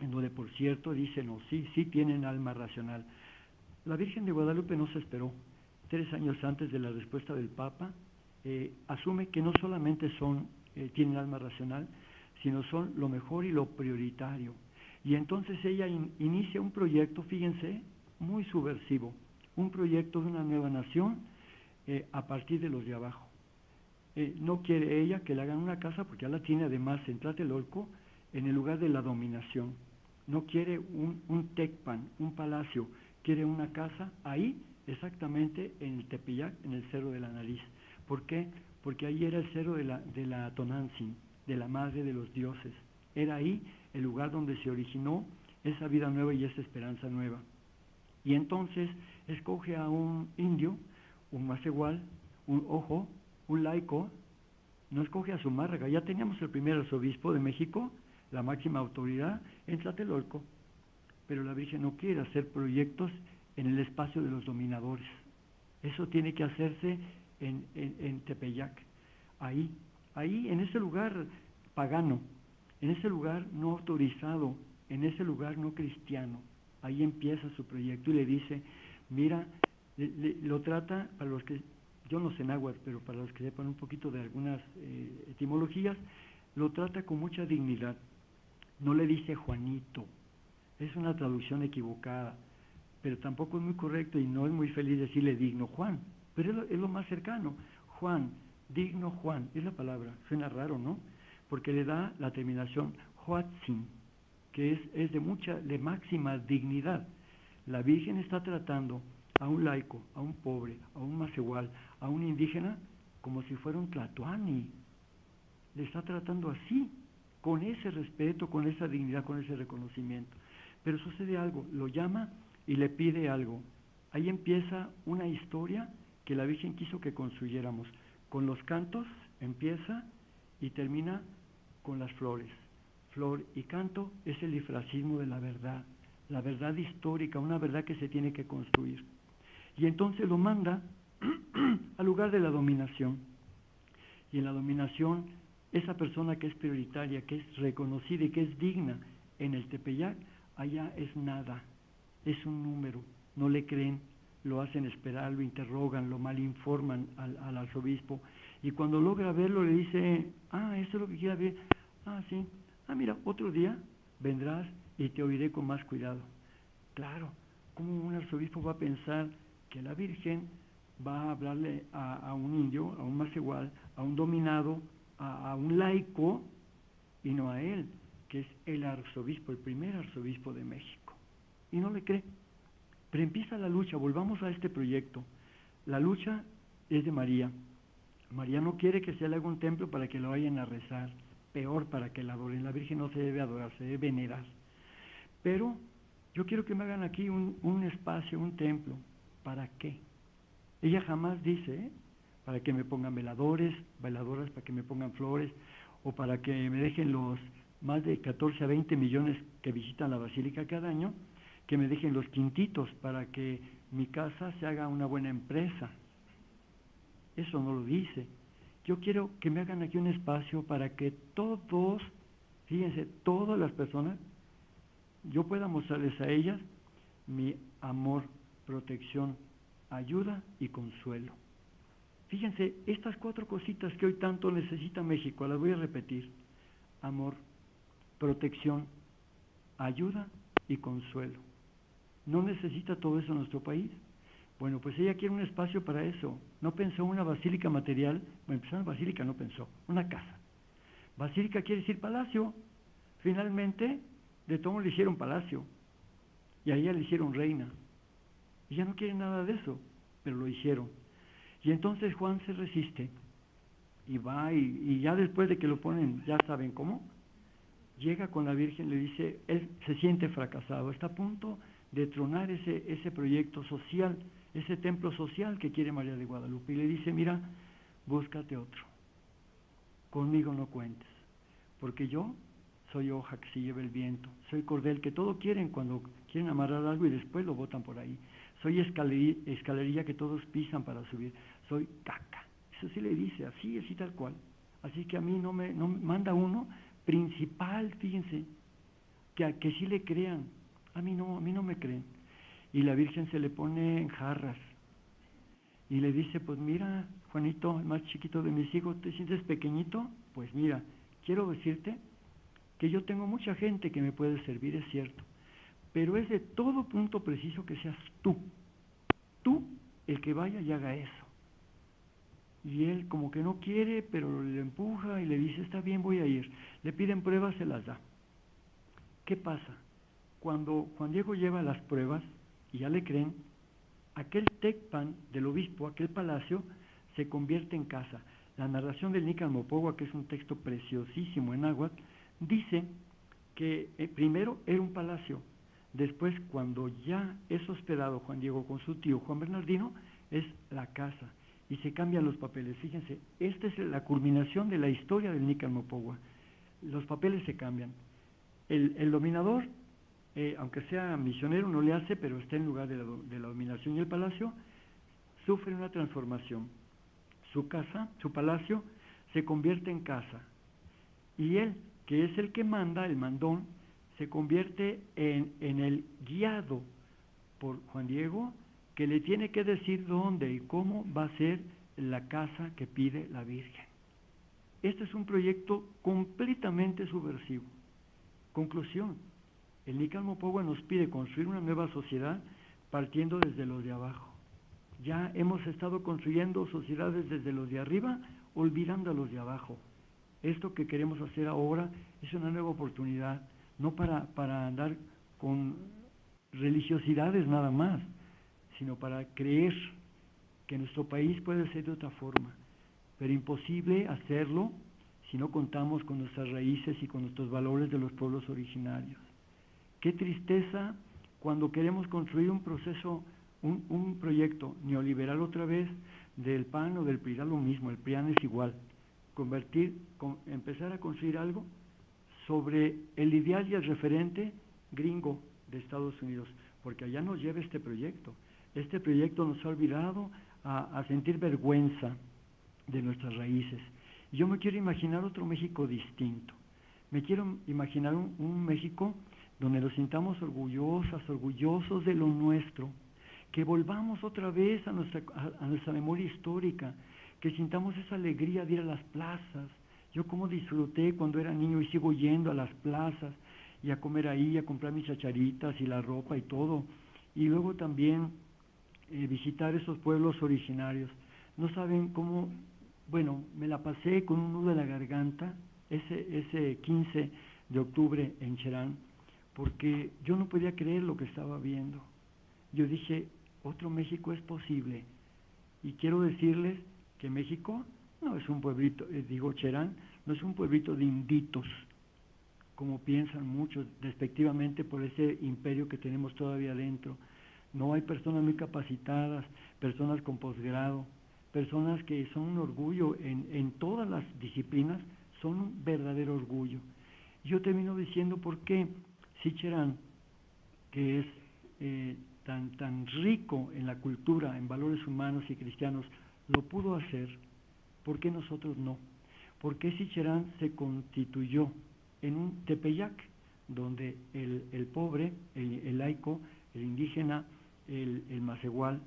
en donde por cierto dicen, no, sí, sí tienen alma racional. La Virgen de Guadalupe no se esperó. Tres años antes de la respuesta del Papa, eh, asume que no solamente son, eh, tienen alma racional, sino son lo mejor y lo prioritario. Y entonces ella inicia un proyecto, fíjense, muy subversivo, un proyecto de una nueva nación eh, a partir de los de abajo. no quiere ella que le hagan una casa porque ya la tiene además en Tlatelolco en el lugar de la dominación. No quiere un, un tecpan, un palacio, quiere una casa ahí, exactamente en el Tepeyac, en el Cerro de la Nariz. ¿Por qué? Porque ahí era el cerro de la, de la Tonantzin, de la madre de los dioses. Era ahí el lugar donde se originó esa vida nueva y esa esperanza nueva. Y entonces escoge a un indio, un más igual, un ojo, un laico, no escoge a su márraga. Ya teníamos el primer arzobispo de México, la máxima autoridad, en Tlatelolco. Pero la Virgen no quiere hacer proyectos en el espacio de los dominadores. Eso tiene que hacerse en, en, Tepeyac, ahí, ahí en ese lugar pagano, en ese lugar no autorizado, en ese lugar no cristiano. Ahí empieza su proyecto y le dice, mira, lo trata, para los que, yo no sé náhuatl, pero para los que sepan un poquito de algunas eh, etimologías, lo trata con mucha dignidad. No le dice Juanito, es una traducción equivocada, pero tampoco es muy correcto y no es muy feliz decirle digno Juan, pero es lo, más cercano. Juan, digno Juan, es la palabra, suena raro, ¿no? Porque le da la terminación Huatzin, que es, es de mucha, de máxima dignidad. La Virgen está tratando a un laico, a un pobre, a un más igual, a un indígena, como si fuera un tlatoani. Le está tratando así, con ese respeto, con esa dignidad, con ese reconocimiento. Pero sucede algo, lo llama y le pide algo. Ahí empieza una historia que la Virgen quiso que construyéramos. Con los cantos empieza y termina con las flores. Flor y canto es el difracismo de la verdad, la verdad histórica, una verdad que se tiene que construir. Y entonces lo manda al lugar de la dominación. Y en la dominación, esa persona que es prioritaria, que es reconocida y que es digna en el Tepeyac, allá es nada, es un número, no le creen, lo hacen esperar, lo interrogan, lo malinforman al, al arzobispo, y cuando logra verlo le dice, ah, eso es lo que quiere ver, ah, sí, ah, mira, otro día vendrás y te oiré con más cuidado. Claro, ¿cómo un arzobispo va a pensar que la Virgen va a hablarle a, un indio, a un más igual, a un dominado, a, a, un laico, y no a él, que es el arzobispo, el primer arzobispo de México? Y no le cree. Pero empieza la lucha, volvamos a este proyecto. La lucha es de María. María no quiere que se le haga un templo para que lo vayan a rezar, peor para que la adoren. La Virgen no se debe adorar, se debe venerar. Pero yo quiero que me hagan aquí un, un espacio, un templo. ¿Para qué? Ella jamás dice, ¿eh? para que me pongan veladores, veladoras, para que me pongan flores, o para que me dejen los más de 14 a 20 millones que visitan la basílica cada año, que me dejen los quintitos para que mi casa se haga una buena empresa. Eso no lo dice. Yo quiero que me hagan aquí un espacio para que todos, fíjense, todas las personas, yo pueda mostrarles a ellas mi amor, protección, ayuda y consuelo. Fíjense, estas cuatro cositas que hoy tanto necesita México, las voy a repetir. Amor, protección, ayuda y consuelo. ¿No necesita todo eso nuestro país? Bueno, pues ella quiere un espacio para eso. No pensó una basílica material, bueno, pues una basílica no pensó, una casa. Basílica quiere decir palacio. Finalmente, de todo le hicieron palacio. Y a ella le hicieron reina. Ella no quiere nada de eso, pero lo hicieron. Y entonces Juan se resiste y va y, y ya después de que lo ponen, ya saben cómo, llega con la Virgen, le dice, él se siente fracasado, está a punto de tronar ese, ese proyecto social, ese templo social que quiere María de Guadalupe. Y le dice, mira, búscate otro, conmigo no cuentes, porque yo soy hoja que se lleva el viento, soy cordel que todo quieren cuando quieren amarrar algo y después lo botan por ahí. soy escalerilla que todos pisan para subir, soy caca. Eso sí le dice, así, así tal cual. Así que a mí no me, no manda uno principal, fíjense, que, que sí le crean. A mí no, a mí no me creen. Y la Virgen se le pone en jarras y le dice, pues mira, Juanito, el más chiquito de mis hijos, ¿te sientes pequeñito? Pues mira, quiero decirte que yo tengo mucha gente que me puede servir, es cierto, pero es de todo punto preciso que seas tú, tú el que vaya y haga eso. Y él como que no quiere, pero le empuja y le dice, está bien, voy a ir. Le piden pruebas, se las da. ¿Qué pasa? Cuando Juan Diego lleva las pruebas y ya le creen, aquel Tecpan del obispo, aquel palacio, se convierte en casa. La narración del Nican Mopogua, que es un texto preciosísimo en agua, dice que eh, primero era un palacio, después cuando ya es hospedado Juan Diego con su tío Juan Bernardino, es la casa y se cambian los papeles. Fíjense, esta es la culminación de la historia del Nican Mopogua. Los papeles se cambian. El, dominador, eh, aunque sea misionero, no le hace, pero está en lugar de la, dominación y el palacio, sufre una transformación su casa, su palacio, se convierte en casa. Y él, que es el que manda, el mandón, se convierte en, en el guiado por Juan Diego, que le tiene que decir dónde y cómo va a ser la casa que pide la Virgen. Este es un proyecto completamente subversivo. Conclusión, el Nican Pogua nos pide construir una nueva sociedad partiendo desde los de abajo. Ya hemos estado construyendo sociedades desde los de arriba, olvidando a los de abajo. Esto que queremos hacer ahora es una nueva oportunidad, no para, para andar con religiosidades nada más, sino para creer que nuestro país puede ser de otra forma, pero imposible hacerlo si no contamos con nuestras raíces y con nuestros valores de los pueblos originarios. Qué tristeza cuando queremos construir un proceso un, proyecto neoliberal otra vez del PAN o del PRI, lo mismo, el PRIAN es igual, convertir, empezar a construir algo sobre el ideal y el referente gringo de Estados Unidos, porque allá nos lleva este proyecto. Este proyecto nos ha olvidado a, sentir vergüenza de nuestras raíces. Yo me quiero imaginar otro México distinto. Me quiero imaginar un México donde nos sintamos orgullosas, orgullosos de lo nuestro, que volvamos otra vez a nuestra, a, nuestra memoria histórica, que sintamos esa alegría de ir a las plazas. Yo como disfruté cuando era niño y sigo yendo a las plazas y a comer ahí, a comprar mis chacharitas y la ropa y todo. Y luego también eh, visitar esos pueblos originarios. No saben cómo, bueno, me la pasé con un nudo en la garganta ese, ese 15 de octubre en Cherán, porque yo no podía creer lo que estaba viendo. Yo dije, otro México es posible. Y quiero decirles que México no es un pueblito, eh, digo Cherán, no es un pueblito de inditos, como piensan muchos despectivamente por ese imperio que tenemos todavía dentro. No hay personas muy capacitadas, personas con posgrado, personas que son un orgullo en, en todas las disciplinas, son un verdadero orgullo. Yo termino diciendo por qué si Cherán, que es eh, tan, tan rico en la cultura, en valores humanos y cristianos, lo pudo hacer, ¿por qué nosotros no? ¿Por qué Sicherán se constituyó en un tepeyac, donde el, pobre, el, laico, el indígena, el, el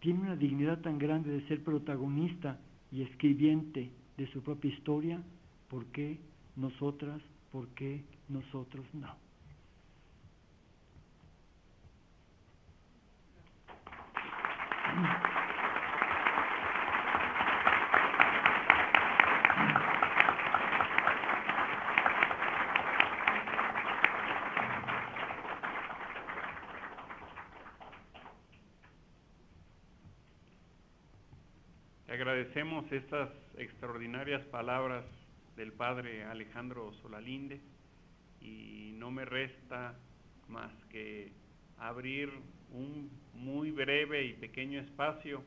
tiene una dignidad tan grande de ser protagonista y escribiente de su propia historia? ¿Por qué nosotras, por qué nosotros no? Agradecemos estas extraordinarias palabras del padre Alejandro Solalinde y no me resta más que abrir un muy breve y pequeño espacio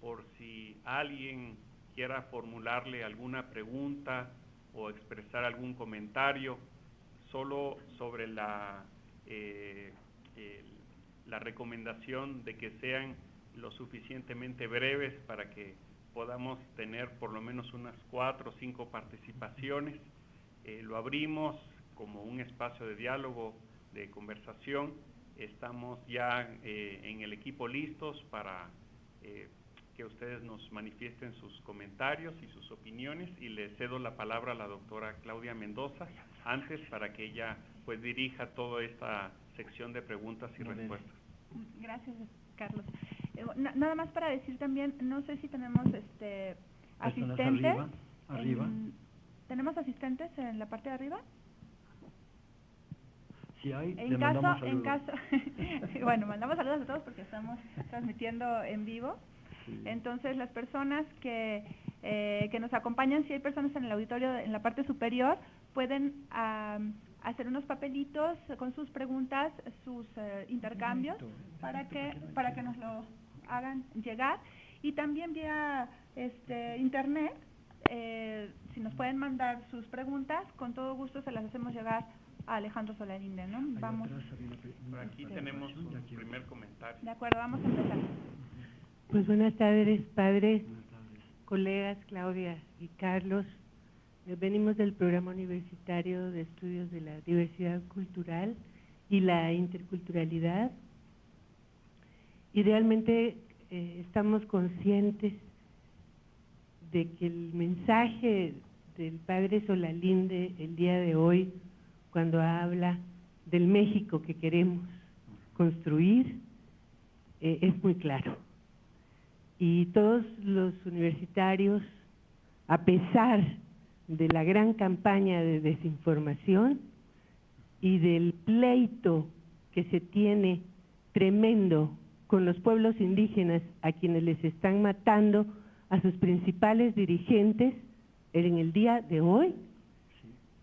por si alguien quiera formularle alguna pregunta o expresar algún comentario solo sobre la, eh, la recomendación de que sean lo suficientemente breves para que podamos tener por lo menos unas cuatro o cinco participaciones. Eh, lo abrimos como un espacio de diálogo, de conversación. Estamos ya eh, en el equipo listos para eh, que ustedes nos manifiesten sus comentarios y sus opiniones y le cedo la palabra a la doctora Claudia Mendoza antes para que ella pues dirija toda esta sección de preguntas y respuestas. Gracias, Carlos. Eh, nada más para decir también, no sé si tenemos este asistentes. Arriba, ¿Tenemos asistentes en la parte de arriba? Si hay, en caso, en caso, bueno, mandamos saludos a todos porque estamos transmitiendo en vivo. Entonces, las personas que, eh, que nos acompañan, si hay personas en el auditorio en la parte superior, pueden hacer unos papelitos con sus preguntas, sus eh, intercambios, para que, para que nos lo hagan llegar. Y también vía este, internet, eh, si nos pueden mandar sus preguntas, con todo gusto se las hacemos llegar a Alejandro Solalinde, ¿no? Vamos. aquí tenemos un primer comentario. De acuerdo, vamos a empezar. Pues buenas tardes, padres, colegas Claudia y Carlos. Venimos del programa universitario de estudios de la diversidad cultural y la interculturalidad. Y realmente eh, estamos conscientes de que el mensaje del padre Solalinde el día de hoy, cuando habla del México que queremos construir, eh, es muy claro y todos los universitarios, a pesar de la gran campaña de desinformación y del pleito que se tiene tremendo con los pueblos indígenas a quienes les están matando a sus principales dirigentes en el día de hoy.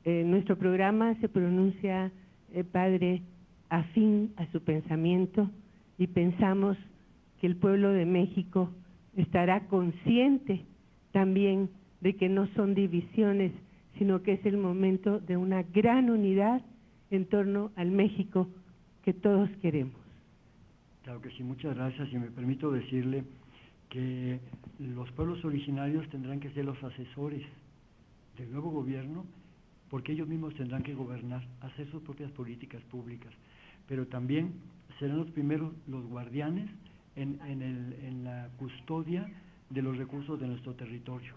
Eh, nuestro programa se pronuncia, eh, Padre, afín a su pensamiento y pensamos que el pueblo de México estará consciente también de que no son divisiones, sino que es el momento de una gran unidad en torno al México que todos queremos. Claro que sí, muchas gracias y me permito decirle que los pueblos originarios tendrán que ser los asesores del nuevo gobierno porque ellos mismos tendrán que gobernar, hacer sus propias políticas públicas, pero también serán los primeros los guardianes en, en, el, en la custodia de los recursos de nuestro territorio.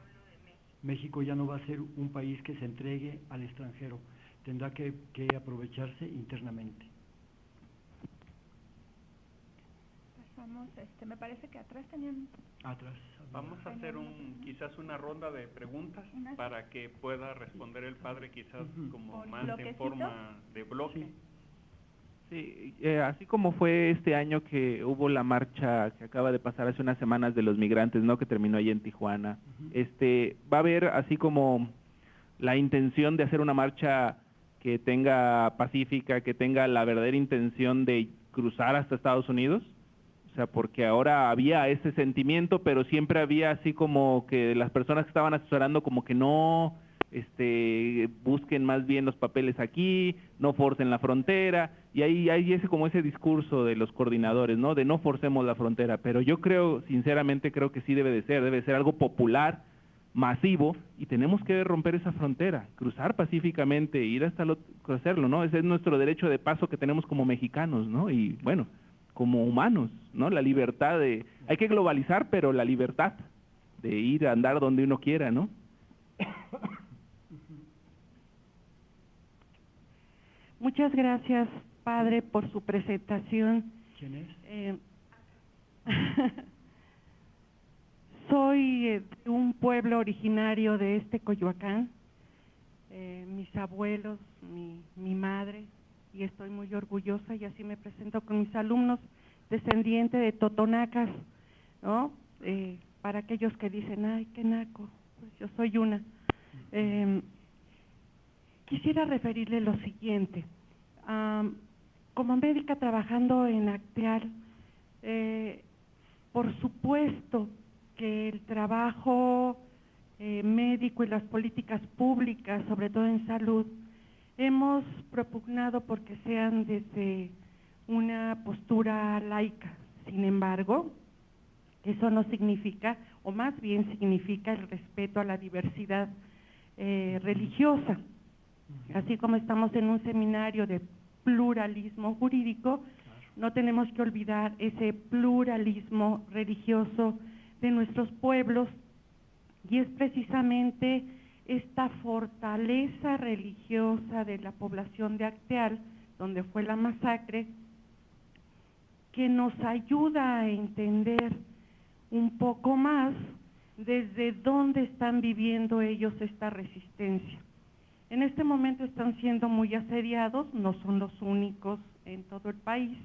México ya no va a ser un país que se entregue al extranjero, tendrá que, que aprovecharse internamente. Pasamos, este, me parece que atrás tenían... Atrás. Vamos a hacer un, quizás una ronda de preguntas para que pueda responder el padre quizás como más en forma de bloque. Sí, eh, así como fue este año que hubo la marcha que acaba de pasar hace unas semanas de los migrantes, ¿no? Que terminó ahí en Tijuana. Este, va a haber así como la intención de hacer una marcha que tenga pacífica, que tenga la verdadera intención de cruzar hasta Estados Unidos. Sea, porque ahora había ese sentimiento, pero siempre había así como que las personas que estaban asesorando como que no este, busquen más bien los papeles aquí, no forcen la frontera, y ahí hay ese como ese discurso de los coordinadores, ¿no? De no forcemos la frontera, pero yo creo, sinceramente creo que sí debe de ser, debe ser algo popular, masivo, y tenemos que romper esa frontera, cruzar pacíficamente, ir hasta lo, hacerlo, ¿no? Ese es nuestro derecho de paso que tenemos como mexicanos, ¿no? Y bueno, como humanos, ¿no? La libertad de, hay que globalizar, pero la libertad de ir a andar donde uno quiera, ¿no? Muchas gracias, padre, por su presentación. ¿Quién es? Eh, soy eh, de un pueblo originario de este Coyoacán. Eh, mis abuelos, mi, mi madre, y estoy muy orgullosa y así me presento con mis alumnos descendientes de Totonacas, ¿no? para aquellos que dicen, ay, qué naco, pues yo soy una. Quisiera referirle lo siguiente. como médica trabajando en Acteal, eh, por supuesto que el trabajo eh, médico y las políticas públicas, sobre todo en salud, hemos propugnado porque sean desde una postura laica. Sin embargo, eso no significa, o más bien significa el respeto a la diversidad eh, religiosa. Así como estamos en un seminario de pluralismo jurídico, no tenemos que olvidar ese pluralismo religioso de nuestros pueblos y es precisamente esta fortaleza religiosa de la población de Acteal, donde fue la masacre, que nos ayuda a entender un poco más desde dónde están viviendo ellos esta resistencia. En este momento están siendo muy asediados, no son los únicos en todo el país,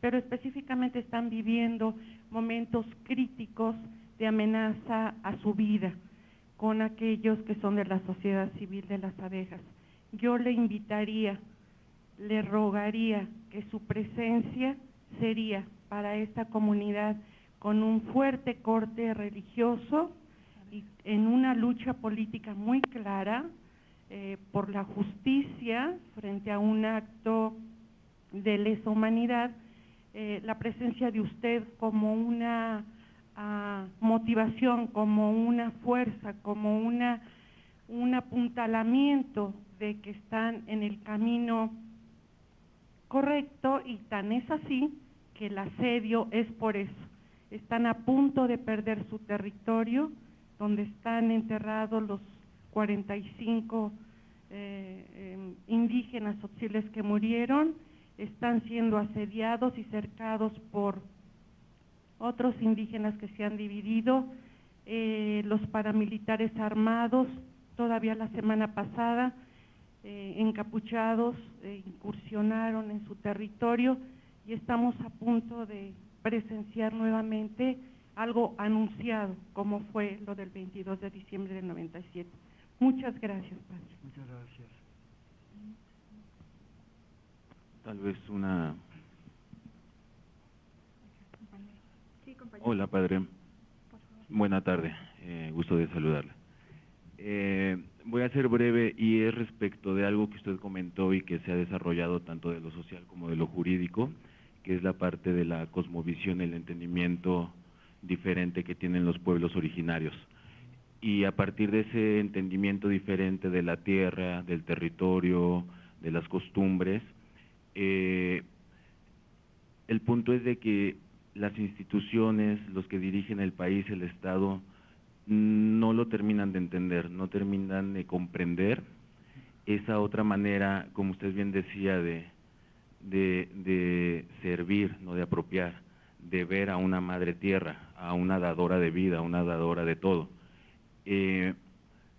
pero específicamente están viviendo momentos críticos de amenaza a su vida con aquellos que son de la sociedad civil de las abejas. Yo le invitaría, le rogaría que su presencia sería para esta comunidad con un fuerte corte religioso y en una lucha política muy clara eh, por la justicia frente a un acto de lesa humanidad, eh, la presencia de usted como una motivación, como una fuerza, como una, un apuntalamiento de que están en el camino correcto y tan es así que el asedio es por eso. Están a punto de perder su territorio, donde están enterrados los 45 eh, em, indígenas oxiles que murieron, están siendo asediados y cercados por otros indígenas que se han dividido, eh, los paramilitares armados, todavía la semana pasada, eh, encapuchados, eh, incursionaron en su territorio y estamos a punto de presenciar nuevamente algo anunciado, como fue lo del 22 de diciembre del 97. Muchas gracias, Padre. Muchas gracias. Tal vez una Hola, padre. Buena tarde, eh, gusto de saludarle. Eh, voy a ser breve y es respecto de algo que usted comentó y que se ha desarrollado tanto de lo social como de lo jurídico, que es la parte de la cosmovisión, el entendimiento diferente que tienen los pueblos originarios. Y a partir de ese entendimiento diferente de la tierra, del territorio, de las costumbres, eh, el punto es de que las instituciones, los que dirigen el país, el Estado, no lo terminan de entender, no terminan de comprender esa otra manera, como usted bien decía, de, de, servir, no de apropiar, de ver a una madre tierra, a una dadora de vida, a una dadora de todo. Eh,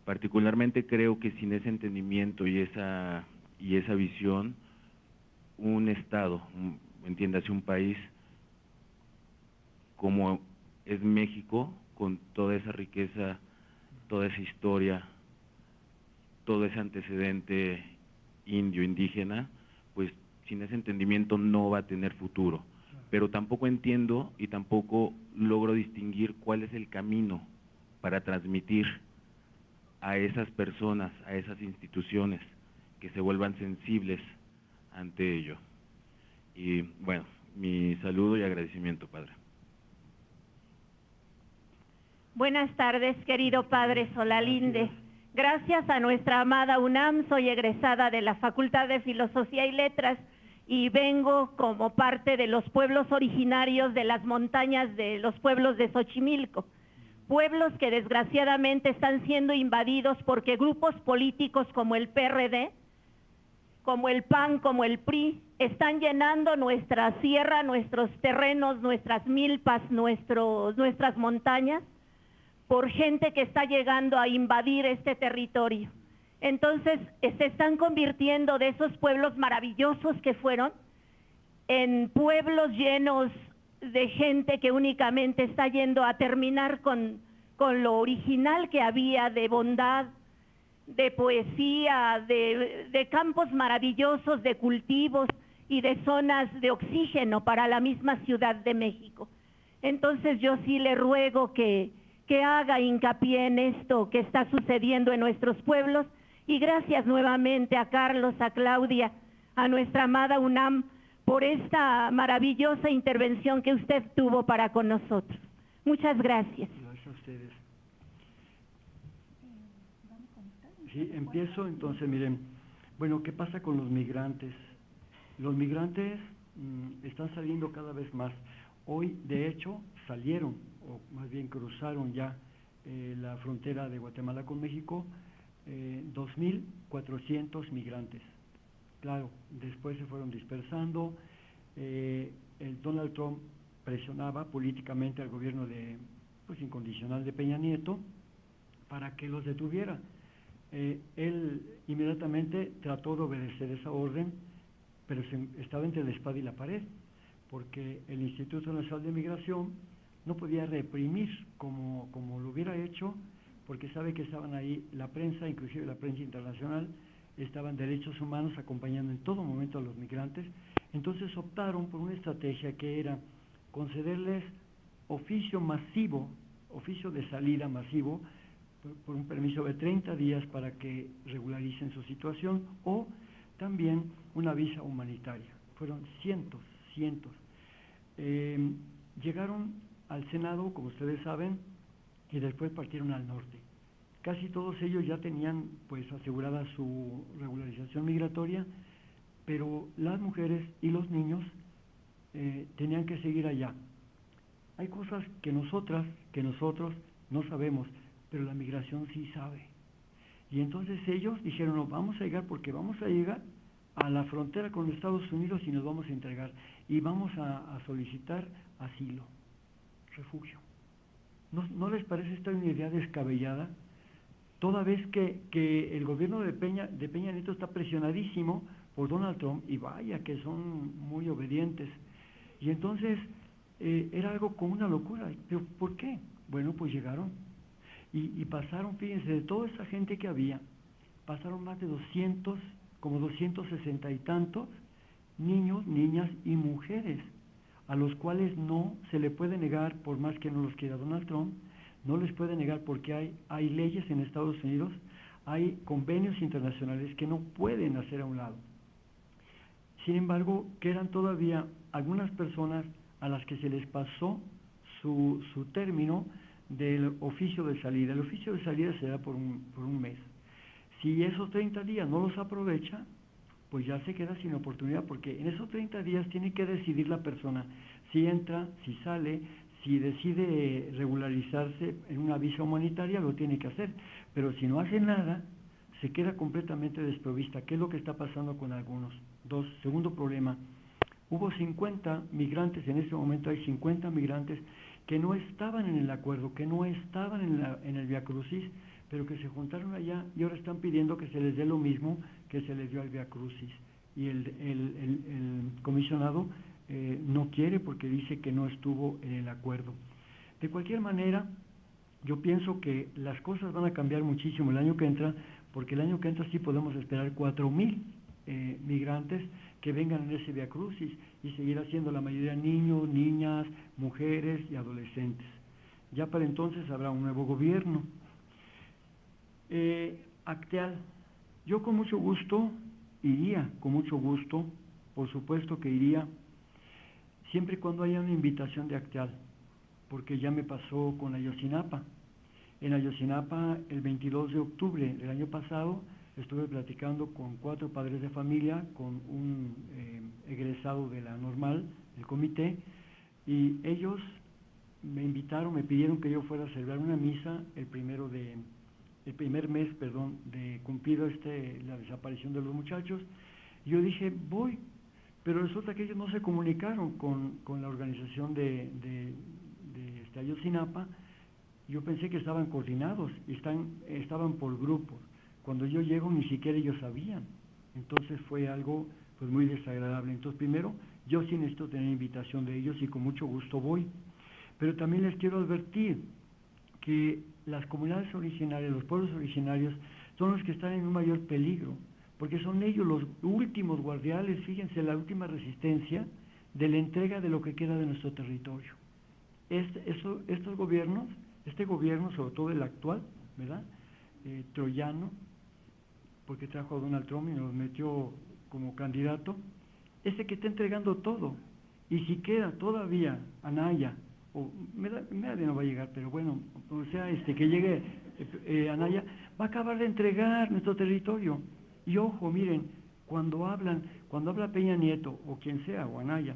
particularmente creo que sin ese entendimiento y esa, y esa visión, un Estado, entiéndase un país, como es México, con toda esa riqueza, toda esa historia, todo ese antecedente indio, indígena, pues sin ese entendimiento no va a tener futuro. Pero tampoco entiendo y tampoco logro distinguir cuál es el camino para transmitir a esas personas, a esas instituciones, que se vuelvan sensibles ante ello. Y bueno, mi saludo y agradecimiento, Padre. Buenas tardes, querido Padre Solalinde. Gracias a nuestra amada UNAM, soy egresada de la Facultad de Filosofía y Letras y vengo como parte de los pueblos originarios de las montañas de los pueblos de Xochimilco. Pueblos que desgraciadamente están siendo invadidos porque grupos políticos como el PRD, como el PAN, como el PRI, están llenando nuestra sierra, nuestros terrenos, nuestras milpas, nuestros, nuestras montañas por gente que está llegando a invadir este territorio. Entonces se están convirtiendo de esos pueblos maravillosos que fueron en pueblos llenos de gente que únicamente está yendo a terminar con, con lo original que había de bondad, de poesía, de, de campos maravillosos, de cultivos y de zonas de oxígeno para la misma Ciudad de México. Entonces yo sí le ruego que, que haga hincapié en esto que está sucediendo en nuestros pueblos y gracias nuevamente a Carlos, a Claudia, a nuestra amada UNAM por esta maravillosa intervención que usted tuvo para con nosotros. Muchas gracias. Gracias a ustedes. Sí, empiezo entonces, miren, bueno, ¿qué pasa con los migrantes? Los migrantes mm, están saliendo cada vez más. Hoy, de hecho, salieron, o más bien cruzaron ya eh, la frontera de Guatemala con México, eh, 2.400 migrantes. Claro, después se fueron dispersando. Eh, el Donald Trump presionaba políticamente al gobierno de, pues, incondicional de Peña Nieto para que los detuviera. Eh, él inmediatamente trató de obedecer esa orden, pero se, estaba entre la espada y la pared, porque el Instituto Nacional de Migración no podía reprimir como, como lo hubiera hecho, porque sabe que estaban ahí la prensa, inclusive la prensa internacional, estaban derechos humanos acompañando en todo momento a los migrantes. Entonces optaron por una estrategia que era concederles oficio masivo, oficio de salida masivo, por, un permiso de 30 días para que regularicen su situación, o también una visa humanitaria. Fueron cientos, cientos. Eh, llegaron al Senado, como ustedes saben, y después partieron al norte. Casi todos ellos ya tenían pues asegurada su regularización migratoria, pero las mujeres y los niños eh, tenían que seguir allá. Hay cosas que nosotras, que nosotros no sabemos, pero la migración sí sabe. Y entonces ellos dijeron, no, vamos a llegar porque vamos a llegar a la frontera con Estados Unidos y nos vamos a entregar. Y vamos a solicitar asilo, refugio. ¿No, ¿No, les parece esta una idea descabellada? Toda vez que, que el gobierno de Peña, de Peña Nieto está presionadísimo por Donald Trump, y vaya que son muy obedientes. Y entonces eh, era algo como una locura. ¿Pero por qué? Bueno, pues llegaron. Y, y pasaron, fíjense, de toda esa gente que había, pasaron más de 200, como 260 y tantos niños, niñas y mujeres, a los cuales no se le puede negar, por más que no los quiera Donald Trump, no les puede negar porque hay, hay leyes en Estados Unidos, hay convenios internacionales que no pueden hacer a un lado. Sin embargo, quedan todavía algunas personas a las que se les pasó su, su término del oficio de salida. El oficio de salida se da por un, por un mes. Si esos 30 días no los aprovecha, pues ya se queda sin oportunidad, porque en esos 30 días tiene que decidir la persona si entra, si sale, si decide regularizarse en una visa humanitaria, lo tiene que hacer. Pero si no hace nada, se queda completamente desprovista. ¿Qué es lo que está pasando con algunos? Dos, segundo problema, hubo 50 migrantes, en este momento hay 50 migrantes que no estaban en el acuerdo, que no estaban en, la, en el Via Crucis, pero que se juntaron allá y ahora están pidiendo que se les dé lo mismo que se les dio al Via Crucis. Y el, el, el, comisionado eh, no quiere porque dice que no estuvo en el acuerdo. De cualquier manera, yo pienso que las cosas van a cambiar muchísimo el año que entra, porque el año que entra sí podemos esperar cuatro mil eh, migrantes que vengan en ese Via Crucis y seguir haciendo la mayoría niños, niñas, mujeres y adolescentes. Ya para entonces habrá un nuevo gobierno. Eh, Acteal, yo con mucho gusto iría, con mucho gusto, por supuesto que iría, siempre y cuando haya una invitación de Acteal, porque ya me pasó con Ayosinapa. En Ayosinapa, el 22 de octubre del año pasado, estuve platicando con cuatro padres de familia, con un eh, egresado de la normal, del comité, y ellos me invitaron, me pidieron que yo fuera a celebrar una misa el primero de el primer mes, perdón, de cumplido este la desaparición de los muchachos. Yo dije, voy, pero resulta que ellos no se comunicaron con, con la organización de, de, de este. Yo pensé que estaban coordinados están, estaban por grupos. Cuando yo llego ni siquiera ellos sabían. Entonces fue algo pues muy desagradable. Entonces primero, yo sí necesito tener invitación de ellos y con mucho gusto voy. Pero también les quiero advertir que las comunidades originarias, los pueblos originarios, son los que están en un mayor peligro, porque son ellos los últimos guardiales, fíjense, la última resistencia de la entrega de lo que queda de nuestro territorio. Este, eso, estos gobiernos, este gobierno, sobre todo el actual, ¿verdad? Eh, troyano, porque trajo a Donald Trump y nos metió como candidato, ese que está entregando todo. Y si queda todavía Anaya, o no va a llegar, pero bueno, o sea, este que llegue eh, eh, Anaya, va a acabar de entregar nuestro territorio. Y ojo, miren, cuando hablan, cuando habla Peña Nieto, o quien sea, o Anaya,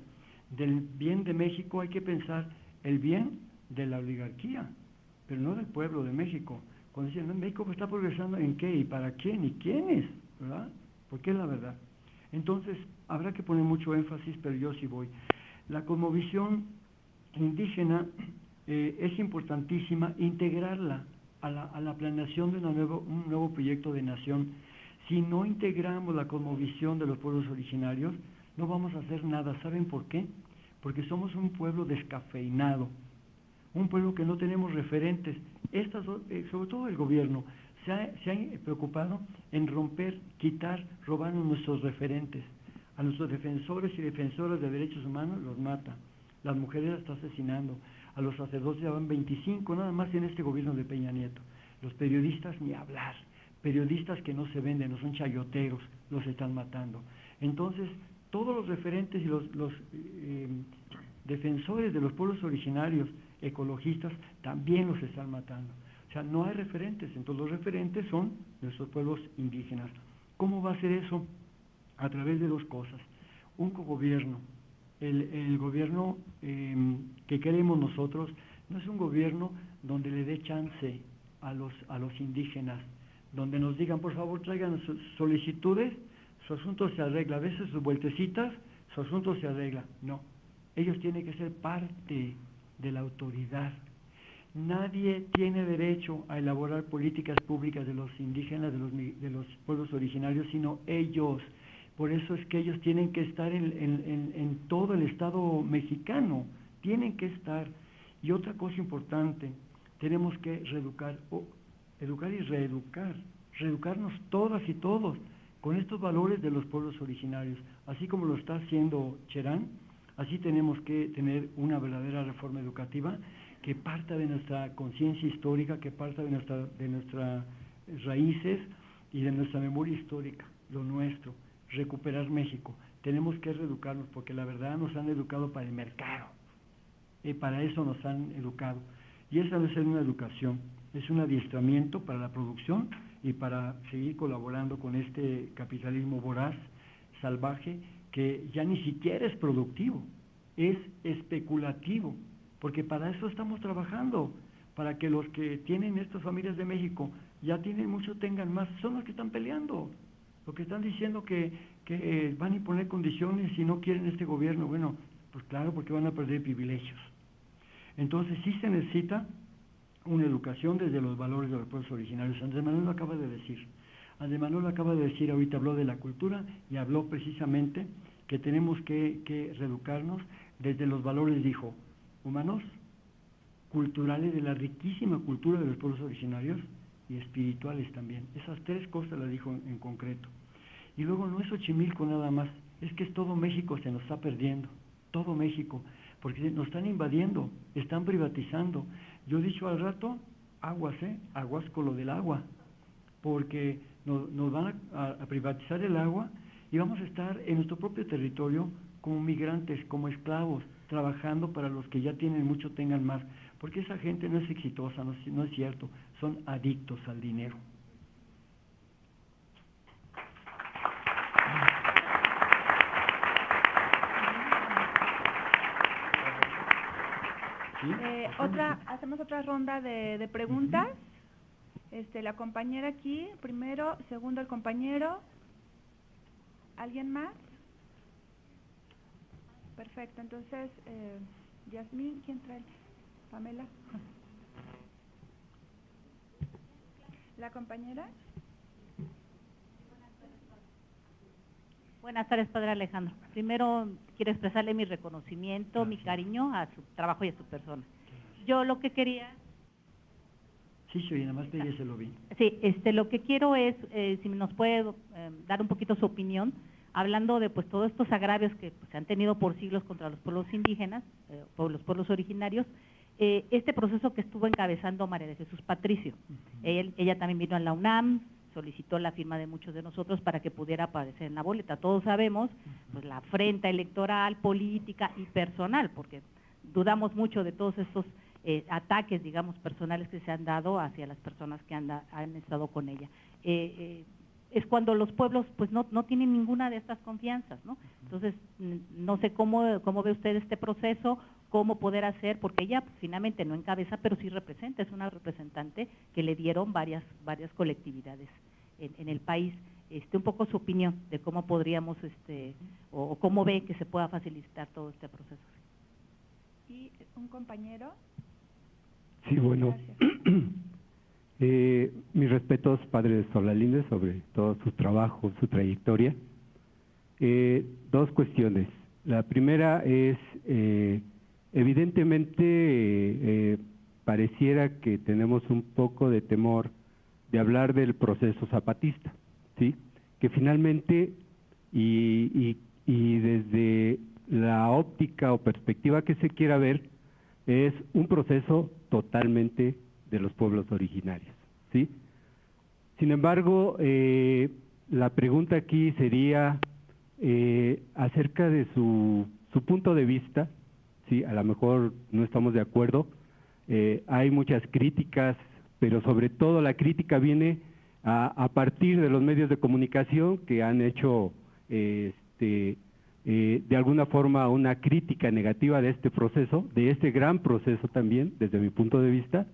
del bien de México, hay que pensar el bien de la oligarquía, pero no del pueblo de México. Cuando dicen, México está progresando en qué y para quién y quiénes, ¿verdad? Porque es la verdad. Entonces, habrá que poner mucho énfasis, pero yo sí voy. La cosmovisión indígena eh, es importantísima integrarla a la, a la planeación de una nuevo, un nuevo proyecto de nación. Si no integramos la cosmovisión de los pueblos originarios, no vamos a hacer nada. ¿Saben por qué? Porque somos un pueblo descafeinado, un pueblo que no tenemos referentes. Estas, eh, sobre todo el gobierno, se ha, se preocupado en romper, quitar, robar nuestros referentes. A nuestros defensores y defensoras de derechos humanos los mata. Las mujeres las está asesinando. A los sacerdotes ya van 25 nada más en este gobierno de Peña Nieto. Los periodistas ni hablar. Periodistas que no se venden, no son chayoteros, los están matando. Entonces, todos los referentes y los, eh, defensores de los pueblos originarios, ecologistas, también los están matando. O sea, no hay referentes, entonces los referentes son nuestros pueblos indígenas. ¿Cómo va a ser eso? A través de dos cosas. Un cogobierno. El, el gobierno em, que queremos nosotros no es un gobierno donde le dé chance a los, a los indígenas, donde nos digan, por favor, traigan sus solicitudes, su asunto se arregla. A veces sus vueltecitas, su asunto se arregla. No, ellos tienen que ser parte de la autoridad Nadie tiene derecho a elaborar políticas públicas de los indígenas, de los, de los pueblos originarios, sino ellos. Por eso es que ellos tienen que estar en, en, todo el Estado mexicano, tienen que estar. Y otra cosa importante, tenemos que reeducar, educar y reeducar, reeducarnos todas y todos con estos valores de los pueblos originarios, así como lo está haciendo Cherán, así tenemos que tener una verdadera reforma educativa que parta de nuestra conciencia histórica, que parta de, nuestra, de nuestras raíces y de nuestra memoria histórica, lo nuestro, recuperar México. Tenemos que reeducarnos porque la verdad nos han educado para el mercado, y para eso nos han educado. Y esa debe ser una educación, es un adiestramiento para la producción y para seguir colaborando con este capitalismo voraz, salvaje, que ya ni siquiera es productivo, es especulativo porque para eso estamos trabajando, para que los que tienen estas familias de México ya tienen mucho, tengan más, son los que están peleando, los que están diciendo que, que eh, van a imponer condiciones si no quieren este gobierno, bueno, pues claro, porque van a perder privilegios. Entonces sí se necesita una educación desde los valores de los pueblos originarios. Andrés Manuel lo acaba de decir. Andrés Manuel lo acaba de decir, ahorita habló de la cultura y habló precisamente que tenemos que, que reeducarnos desde los valores, dijo, humanos, culturales de la riquísima cultura de los pueblos originarios y espirituales también. Esas tres cosas las dijo en, concreto. Y luego no es Xochimilco nada más, es que es todo México se nos está perdiendo, todo México, porque nos están invadiendo, están privatizando. Yo he dicho al rato, aguas, ¿eh? Aguas con lo del agua, porque nos, van a privatizar el agua y vamos a estar en nuestro propio territorio como migrantes, como esclavos, trabajando para los que ya tienen mucho tengan más, porque esa gente no es exitosa, no, es cierto, son adictos al dinero. Eh, otra, hacemos otra ronda de, preguntas. Este, la compañera aquí, primero, segundo el compañero. ¿Alguien más? Perfecto, entonces, eh, Yasmín, ¿quién trae? Pamela. ¿La compañera? Buenas tardes, Padre Alejandro. Primero quiero expresarle mi reconocimiento, mi cariño a su trabajo y a su persona. Yo lo que quería... Sí, sí, nada más se lo vi. Sí, este, lo que quiero es, eh, si nos puede eh, dar un poquito su opinión hablando de pues todos estos agravios que pues, se han tenido por siglos contra los pueblos indígenas, eh, los pueblos originarios, eh, este proceso que estuvo encabezando María de Jesús Patricio. ella, también vino a la UNAM, solicitó la firma de muchos de nosotros para que pudiera aparecer en la boleta. Todos sabemos pues la afrenta electoral, política y personal, porque dudamos mucho de todos estos eh, ataques, digamos, personales que se han dado hacia las personas que han, han estado con ella. Eh, eh, es cuando los pueblos pues no, no tienen ninguna de estas confianzas, ¿no? Entonces, no sé cómo, cómo ve usted este proceso, cómo poder hacer, porque ella pues, finalmente no encabeza, pero sí representa, es una representante que le dieron varias, varias colectividades en, en el país. Este, un poco su opinión de cómo podríamos, este, o, cómo ve que se pueda facilitar todo este proceso. ¿Y un compañero? Sí, bueno. Eh, mis respetos, padre Solalinde, sobre todo su trabajo, su trayectoria. Eh, dos cuestiones. La primera es, eh, evidentemente, eh, pareciera que tenemos un poco de temor de hablar del proceso zapatista, ¿sí? Que finalmente, y, y, y desde la óptica o perspectiva que se quiera ver, es un proceso totalmente de los pueblos originarios. ¿sí? Sin embargo, eh, la pregunta aquí sería eh, acerca de su, su, punto de vista, ¿sí? a lo mejor no estamos de acuerdo, eh, hay muchas críticas, pero sobre todo la crítica viene a, a, partir de los medios de comunicación que han hecho este, de alguna forma una crítica negativa de este proceso, de este gran proceso también, desde mi punto de vista,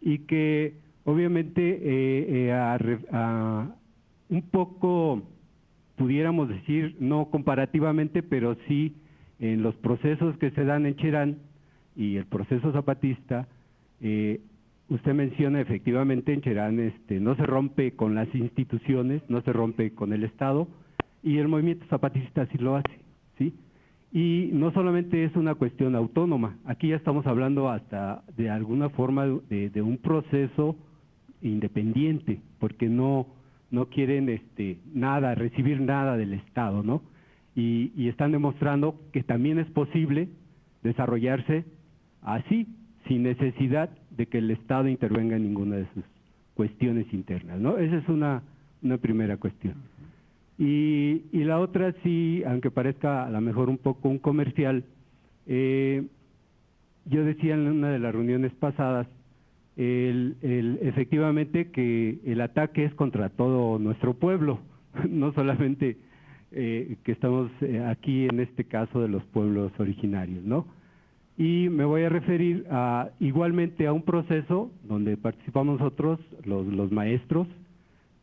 y que obviamente eh, eh, un poco, pudiéramos decir, no comparativamente, pero sí en los procesos que se dan en Cherán y el proceso zapatista, eh, usted menciona efectivamente en Cherán este, no se rompe con las instituciones, no se rompe con el Estado, y el movimiento zapatista sí lo hace, ¿sí? Y no solamente es una cuestión autónoma, aquí ya estamos hablando hasta de alguna forma de, un proceso independiente, porque no, no quieren este, nada, recibir nada del Estado, ¿no? Y, y están demostrando que también es posible desarrollarse así, sin necesidad de que el Estado intervenga en ninguna de sus cuestiones internas, ¿no? Esa es una, una primera cuestión. Y, y, la otra sí, aunque parezca a lo mejor un poco un comercial, eh, yo decía en una de las reuniones pasadas, el, efectivamente que el ataque es contra todo nuestro pueblo, no solamente eh, que estamos eh, aquí en este caso de los pueblos originarios, ¿no? Y me voy a referir a, igualmente a un proceso donde participamos nosotros, los maestros,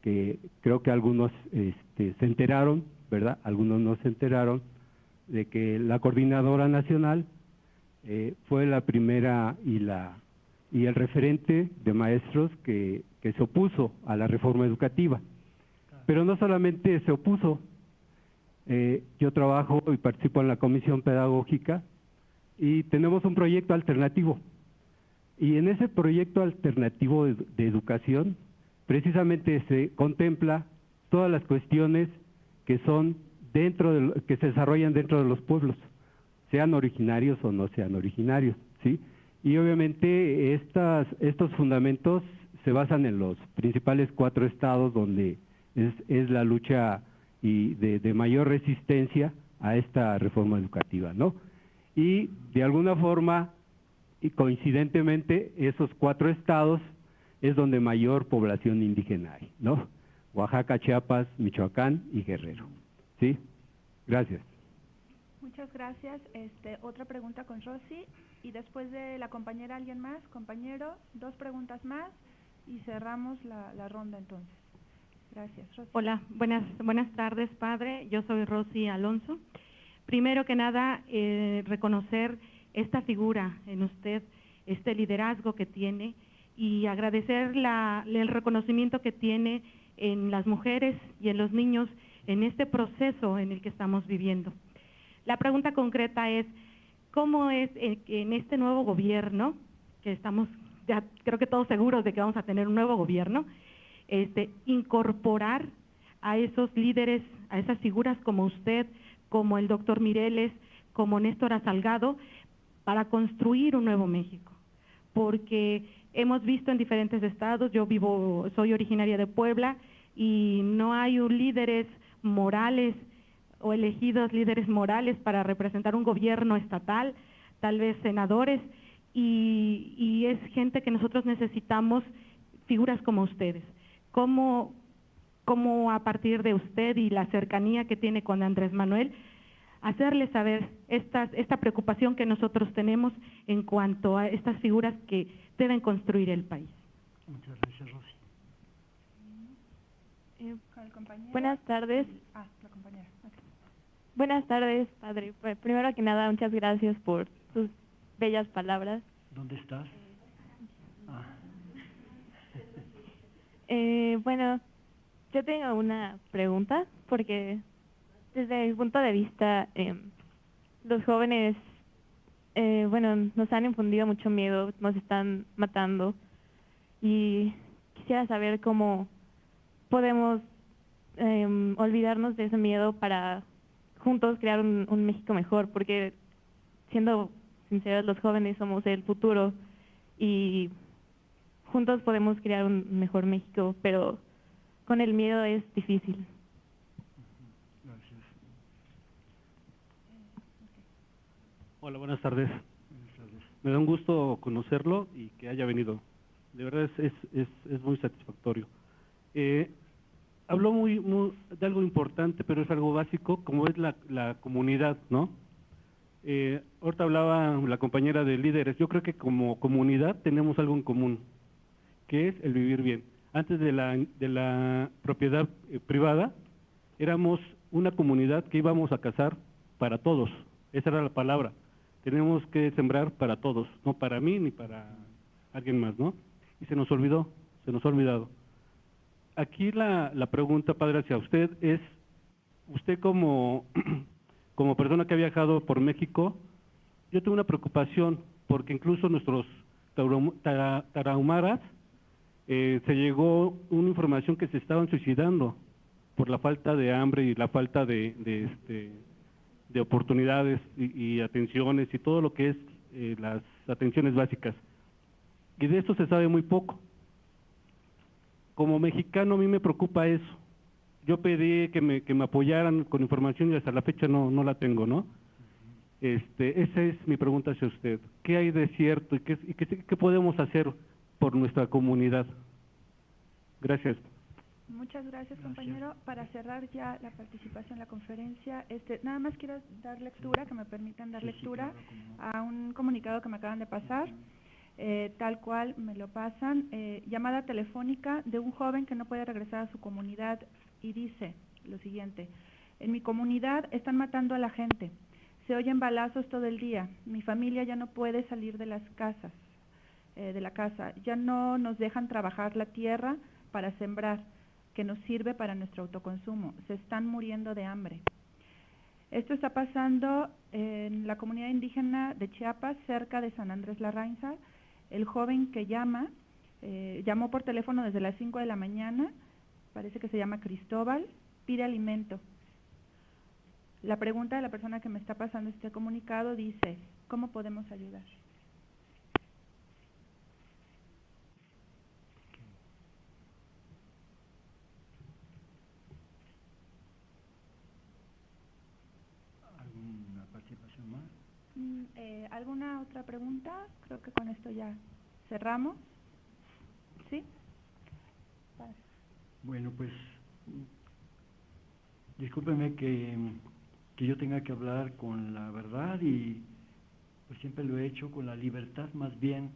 que creo que algunos este, se enteraron, ¿verdad? Algunos no se enteraron de que la coordinadora nacional eh, fue la primera y la y el referente de maestros que, se opuso a la reforma educativa. Pero no solamente se opuso, eh, yo trabajo y participo en la comisión pedagógica y tenemos un proyecto alternativo. Y en ese proyecto alternativo de educación precisamente se contempla todas las cuestiones que son dentro de, que se desarrollan dentro de los pueblos, sean originarios o no sean originarios, ¿sí? Y obviamente estas, estos fundamentos se basan en los principales cuatro estados donde es, la lucha y de, de, mayor resistencia a esta reforma educativa, ¿no? Y de alguna forma, y coincidentemente, esos cuatro estados es donde mayor población indígena hay, ¿no? Oaxaca, Chiapas, Michoacán y Guerrero. ¿Sí? Gracias. Muchas gracias. Este, otra pregunta con Rosy y después de la compañera alguien más, compañero, dos preguntas más y cerramos la, la ronda entonces. Gracias. Rosy. Hola, buenas, buenas tardes, padre. Yo soy Rosy Alonso. Primero que nada, eh, reconocer esta figura en usted, este liderazgo que tiene y agradecer el reconocimiento que tiene en las mujeres y en los niños en este proceso en el que estamos viviendo. La pregunta concreta es, ¿cómo es en este nuevo gobierno, que estamos ya creo que todos seguros de que vamos a tener un nuevo gobierno, este, incorporar a esos líderes, a esas figuras como usted, como el doctor Mireles, como Néstor Salgado, para construir un nuevo México? Porque hemos visto en diferentes estados, yo vivo, soy originaria de Puebla, y no hay líderes morales o elegidos líderes morales para representar un gobierno estatal, tal vez senadores, y, es gente que nosotros necesitamos, figuras como ustedes. ¿Cómo, cómo a partir de usted y la cercanía que tiene con Andrés Manuel, hacerle saber esta, esta preocupación que nosotros tenemos en cuanto a estas figuras que deben construir el país. Muchas gracias, Rosy. Eh, buenas tardes. Ah, la compañera. Buenas tardes, padre. Primero que nada, muchas gracias por sus bellas palabras. ¿Dónde estás? Ah. Eh, bueno, yo tengo una pregunta porque desde mi punto de vista, eh, los jóvenes, eh, bueno, nos han infundido mucho miedo, nos están matando y quisiera saber cómo podemos eh, olvidarnos de ese miedo para juntos crear un, un México mejor, porque siendo sinceros, los jóvenes somos el futuro y juntos podemos crear un mejor México, pero con el miedo es difícil. Gracias. Hola, buenas tardes. Buenas tardes. Me da un gusto conocerlo y que haya venido. De verdad es, es, es, es muy satisfactorio. Eh, habló muy, muy, de algo importante, pero es algo básico, como es la, la comunidad, ¿no? Eh, ahorita hablaba la compañera de líderes. Yo creo que como comunidad tenemos algo en común, que es el vivir bien. Antes de la, de la propiedad eh, privada, éramos una comunidad que íbamos a cazar para todos. Esa era la palabra. Tenemos que sembrar para todos, no para mí ni para alguien más, ¿no? Y se nos olvidó, se nos ha olvidado. Aquí la, la pregunta, padre, hacia usted es, usted como, como persona que ha viajado por México, yo tengo una preocupación, porque incluso nuestros tarahumaras eh, se llegó una información que se estaban suicidando por la falta de hambre y la falta de, de, este, de oportunidades y, atenciones y todo lo que es eh, las atenciones básicas. Y de esto se sabe muy poco. Como mexicano a mí me preocupa eso. Yo pedí que me, que me apoyaran con información y hasta la fecha no, no la tengo, ¿no? Este, esa es mi pregunta hacia usted. ¿Qué hay de cierto y qué, y qué, qué podemos hacer por nuestra comunidad? Gracias. Muchas gracias, compañero. Para cerrar ya la participación en la conferencia, este, nada más quiero dar lectura, que me permitan dar Sí, sí, lectura claro, a un comunicado que me acaban de pasar, eh, tal cual me lo pasan, eh, llamada telefónica de un joven que no puede regresar a su comunidad y dice lo siguiente, en mi comunidad están matando a la gente, se oyen balazos todo el día, mi familia ya no puede salir de las casas, eh, de la casa, ya no nos dejan trabajar la tierra para sembrar, que nos sirve para nuestro autoconsumo. Se están muriendo de hambre. Esto está pasando en la comunidad indígena de Chiapas, cerca de San Andrés Larrainza. El joven que llama, eh, llamó por teléfono desde las 5 de la mañana, parece que se llama Cristóbal, pide alimento. La pregunta de la persona que me está pasando este comunicado dice, ¿cómo podemos ayudar? ¿Alguna participación más? Mm, eh, ¿Alguna otra pregunta? Creo que con esto ya cerramos. ¿Sí? Bueno, pues discúlpeme que, que yo tenga que hablar con la verdad y pues siempre lo he hecho con la libertad más bien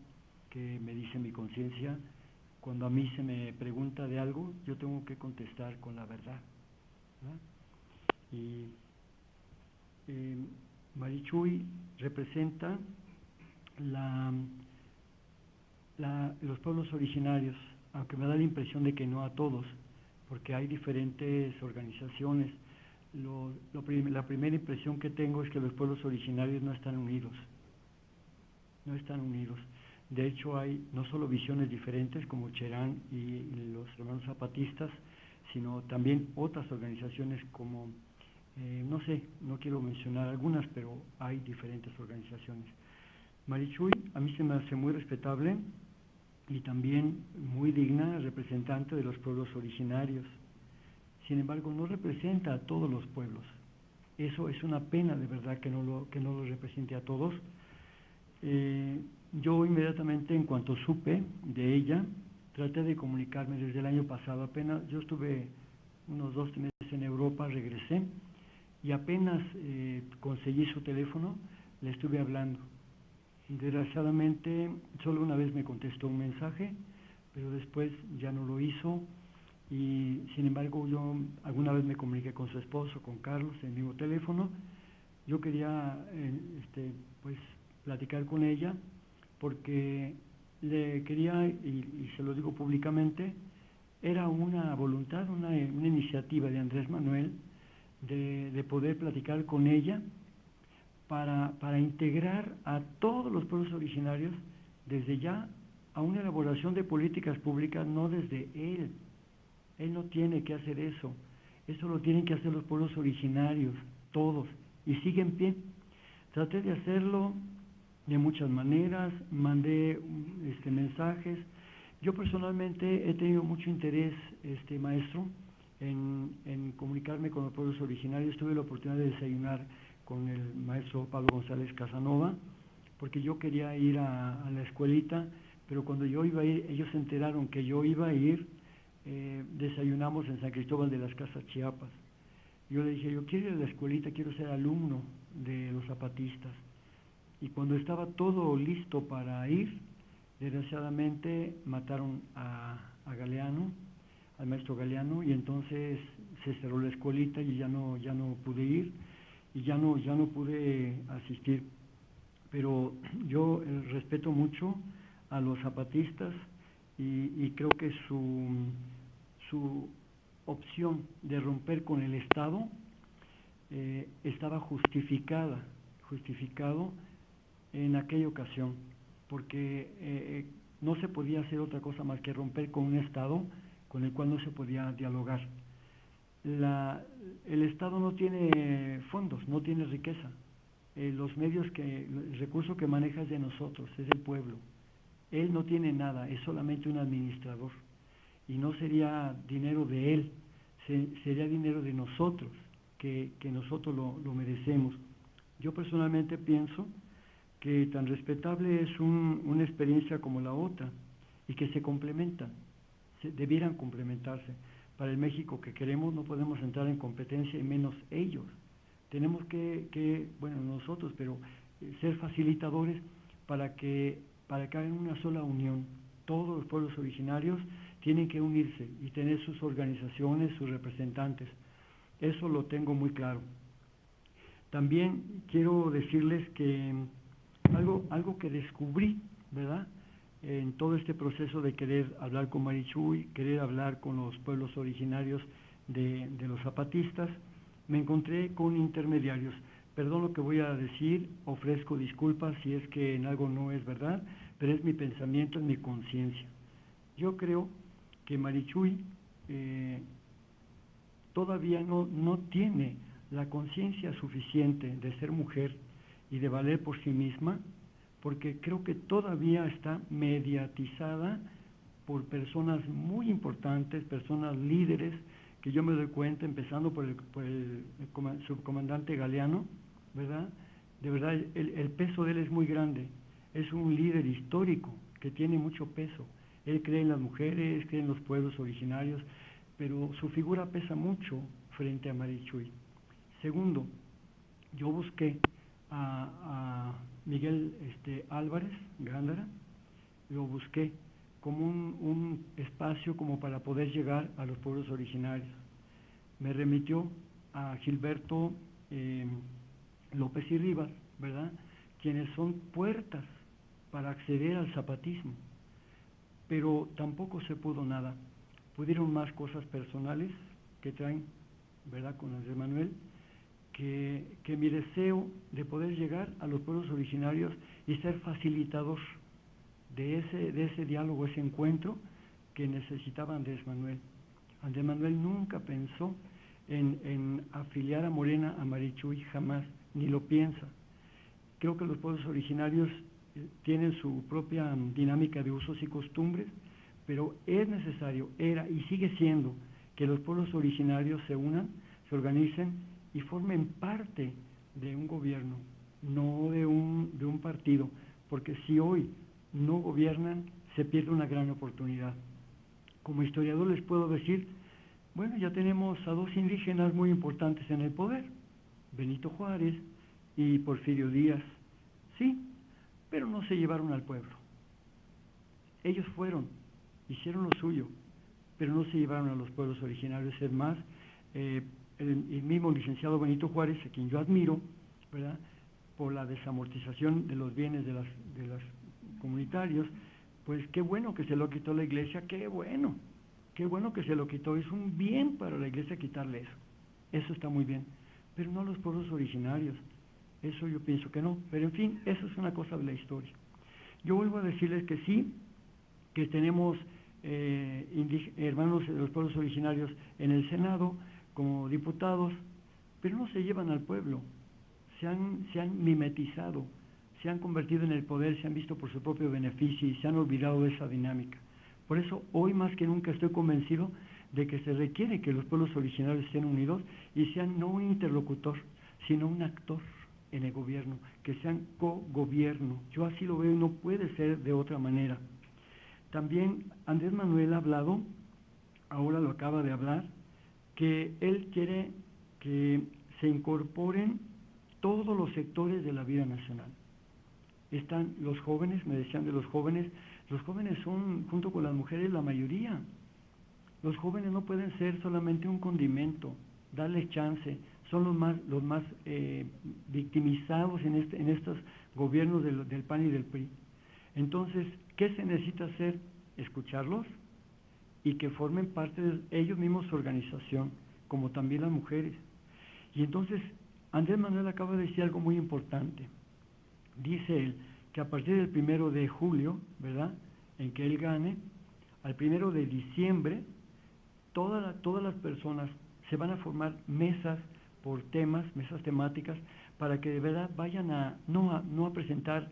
que me dice mi conciencia. Cuando a mí se me pregunta de algo, yo tengo que contestar con la verdad. ¿verdad? Y eh, Marichuy representa la, los pueblos originarios, aunque me da la impresión de que no a todos, porque hay diferentes organizaciones. La primera impresión que tengo es que los pueblos originarios no están unidos, no están unidos. De hecho, hay no solo visiones diferentes como Cherán y los hermanos zapatistas, sino también otras organizaciones como eh, no sé, no quiero mencionar algunas, pero hay diferentes organizaciones. Marichuy a mí se me hace muy respetable y también muy digna representante de los pueblos originarios sin embargo no representa a todos los pueblos. Eso es una pena de verdad que no lo, que no lo represente a todos. Eh, yo inmediatamente en cuanto supe de ella, traté de comunicarme desde el año pasado, apenas yo estuve unos dos meses en Europa, regresé y apenas eh, conseguí su teléfono, le estuve hablando. Desgraciadamente, solo una vez me contestó un mensaje, pero después ya no lo hizo y sin embargo yo alguna vez me comuniqué con su esposo, con Carlos, en el mismo teléfono. Yo quería eh, este, pues platicar con ella porque le quería, y, se lo digo públicamente, era una voluntad, una, una iniciativa de Andrés Manuel de, de, poder platicar con ella para, para integrar a todos los pueblos originarios desde ya a una elaboración de políticas públicas, no desde él, él no tiene que hacer eso. Eso lo tienen que hacer los pueblos originarios, todos, y sigue en pie. Traté de hacerlo de muchas maneras, mandé este, mensajes. Yo personalmente he tenido mucho interés, este maestro, en, comunicarme con los pueblos originarios. Tuve la oportunidad de desayunar con el maestro Pablo González Casanova, porque yo quería ir a, a la escuelita, pero cuando yo iba a ir, ellos se enteraron que yo iba a ir eh, desayunamos en San Cristóbal de las Casas Chiapas. Yo le dije, yo quiero ir a la escuelita, quiero ser alumno de los zapatistas. Y cuando estaba todo listo para ir, desgraciadamente mataron a, a Galeano, al maestro Galeano, y entonces se cerró la escuelita y ya no, ya no pude ir y ya no, ya no pude asistir. Pero yo eh, respeto mucho a los zapatistas y, y creo que su su opción de romper con el Estado eh, estaba justificada, justificado en aquella ocasión, porque eh, eh, no se podía hacer otra cosa más que romper con un Estado con el cual no se podía dialogar. El Estado no tiene fondos, no tiene riqueza. los medios que, el recurso que maneja es de nosotros, es del pueblo. Él no tiene nada, es solamente un administrador y no sería dinero de él, sería dinero de nosotros, que, nosotros lo, merecemos. Yo personalmente pienso que tan respetable es una experiencia como la otra y que se complementan, debieran complementarse. Para el México que queremos no podemos entrar en competencia y menos ellos. Tenemos que, que bueno, nosotros, pero eh, ser facilitadores para que, para que hagan una sola unión, todos los pueblos originarios, tienen que unirse y tener sus organizaciones, sus representantes. Eso lo tengo muy claro. También quiero decirles que algo, algo que descubrí, ¿verdad? En todo este proceso de querer hablar con Marichuy, querer hablar con los pueblos originarios de, los zapatistas, me encontré con intermediarios. Perdón lo que voy a decir, ofrezco disculpas si es que en algo no es verdad, pero es mi pensamiento, es mi conciencia. Yo creo que Marichuy eh, todavía no, no tiene la conciencia suficiente de ser mujer y de valer por sí misma, porque creo que todavía está mediatizada por personas muy importantes, personas líderes, que yo me doy cuenta, empezando por el, por subcomandante Galeano, ¿verdad? De verdad, el peso de él es muy grande, es un líder histórico que tiene mucho peso él cree en las mujeres, cree en los pueblos originarios, pero su figura pesa mucho frente a Marichuy. Segundo, yo busqué a, Miguel este, Álvarez Gándara, lo busqué como un, espacio como para poder llegar a los pueblos originarios. Me remitió a Gilberto em, López y Rivas, ¿verdad? Quienes son puertas para acceder al zapatismo pero tampoco se pudo nada. Pudieron más cosas personales que traen, ¿verdad?, con Andrés Manuel, que, mi deseo de poder llegar a los pueblos originarios y ser facilitador de ese, de ese diálogo, ese encuentro que necesitaba Andrés Manuel. Andrés Manuel nunca pensó en, en afiliar a Morena a Marichuy, jamás, ni lo piensa. Creo que los pueblos originarios tienen su propia dinámica de usos y costumbres, pero es necesario, era y sigue siendo que los pueblos originarios se unan, se organicen y formen parte de un gobierno, no de un, de un partido, porque si hoy no gobiernan, se pierde una gran oportunidad. Como historiador les puedo decir, bueno, ya tenemos a dos indígenas muy importantes en el poder, Benito Juárez y Porfirio Díaz, sí, pero no se llevaron al pueblo. Ellos fueron, hicieron lo suyo, pero no se llevaron a los pueblos originarios. Es más, eh, el, mismo licenciado Benito Juárez, a quien yo admiro, ¿verdad? por la desamortización de los bienes de las, de las comunitarios, pues qué bueno que se lo quitó la iglesia, qué bueno, qué bueno que se lo quitó, es un bien para la iglesia quitarle eso, eso está muy bien, pero no a los pueblos originarios, eso yo pienso que no, pero en fin, eso es una cosa de la historia. Yo vuelvo a decirles que sí, que tenemos eh, hermanos de los pueblos originarios en el Senado como diputados, pero no se llevan al pueblo, se han, se han mimetizado, se han convertido en el poder, se han visto por su propio beneficio y se han olvidado de esa dinámica. Por eso hoy más que nunca estoy convencido de que se requiere que los pueblos originarios estén unidos y sean no un interlocutor, sino un actor en el gobierno, que sean co-gobierno. Yo así lo veo y no puede ser de otra manera. También Andrés Manuel ha hablado, ahora lo acaba de hablar, que él quiere que se incorporen todos los sectores de la vida nacional. Están los jóvenes, me decían de los jóvenes, los jóvenes son, junto con las mujeres, la mayoría. Los jóvenes no pueden ser solamente un condimento, darles chance, son los más, los más eh, victimizados en, este, en estos gobiernos del, del PAN y del PRI. Entonces, ¿qué se necesita hacer? Escucharlos y que formen parte de ellos mismos su organización, como también las mujeres. Y entonces, Andrés Manuel acaba de decir algo muy importante. Dice él que a partir del primero de julio, ¿verdad?, en que él gane, al primero de diciembre, toda la, todas las personas se van a formar mesas por temas, mesas temáticas, para que de verdad vayan a no a, no a presentar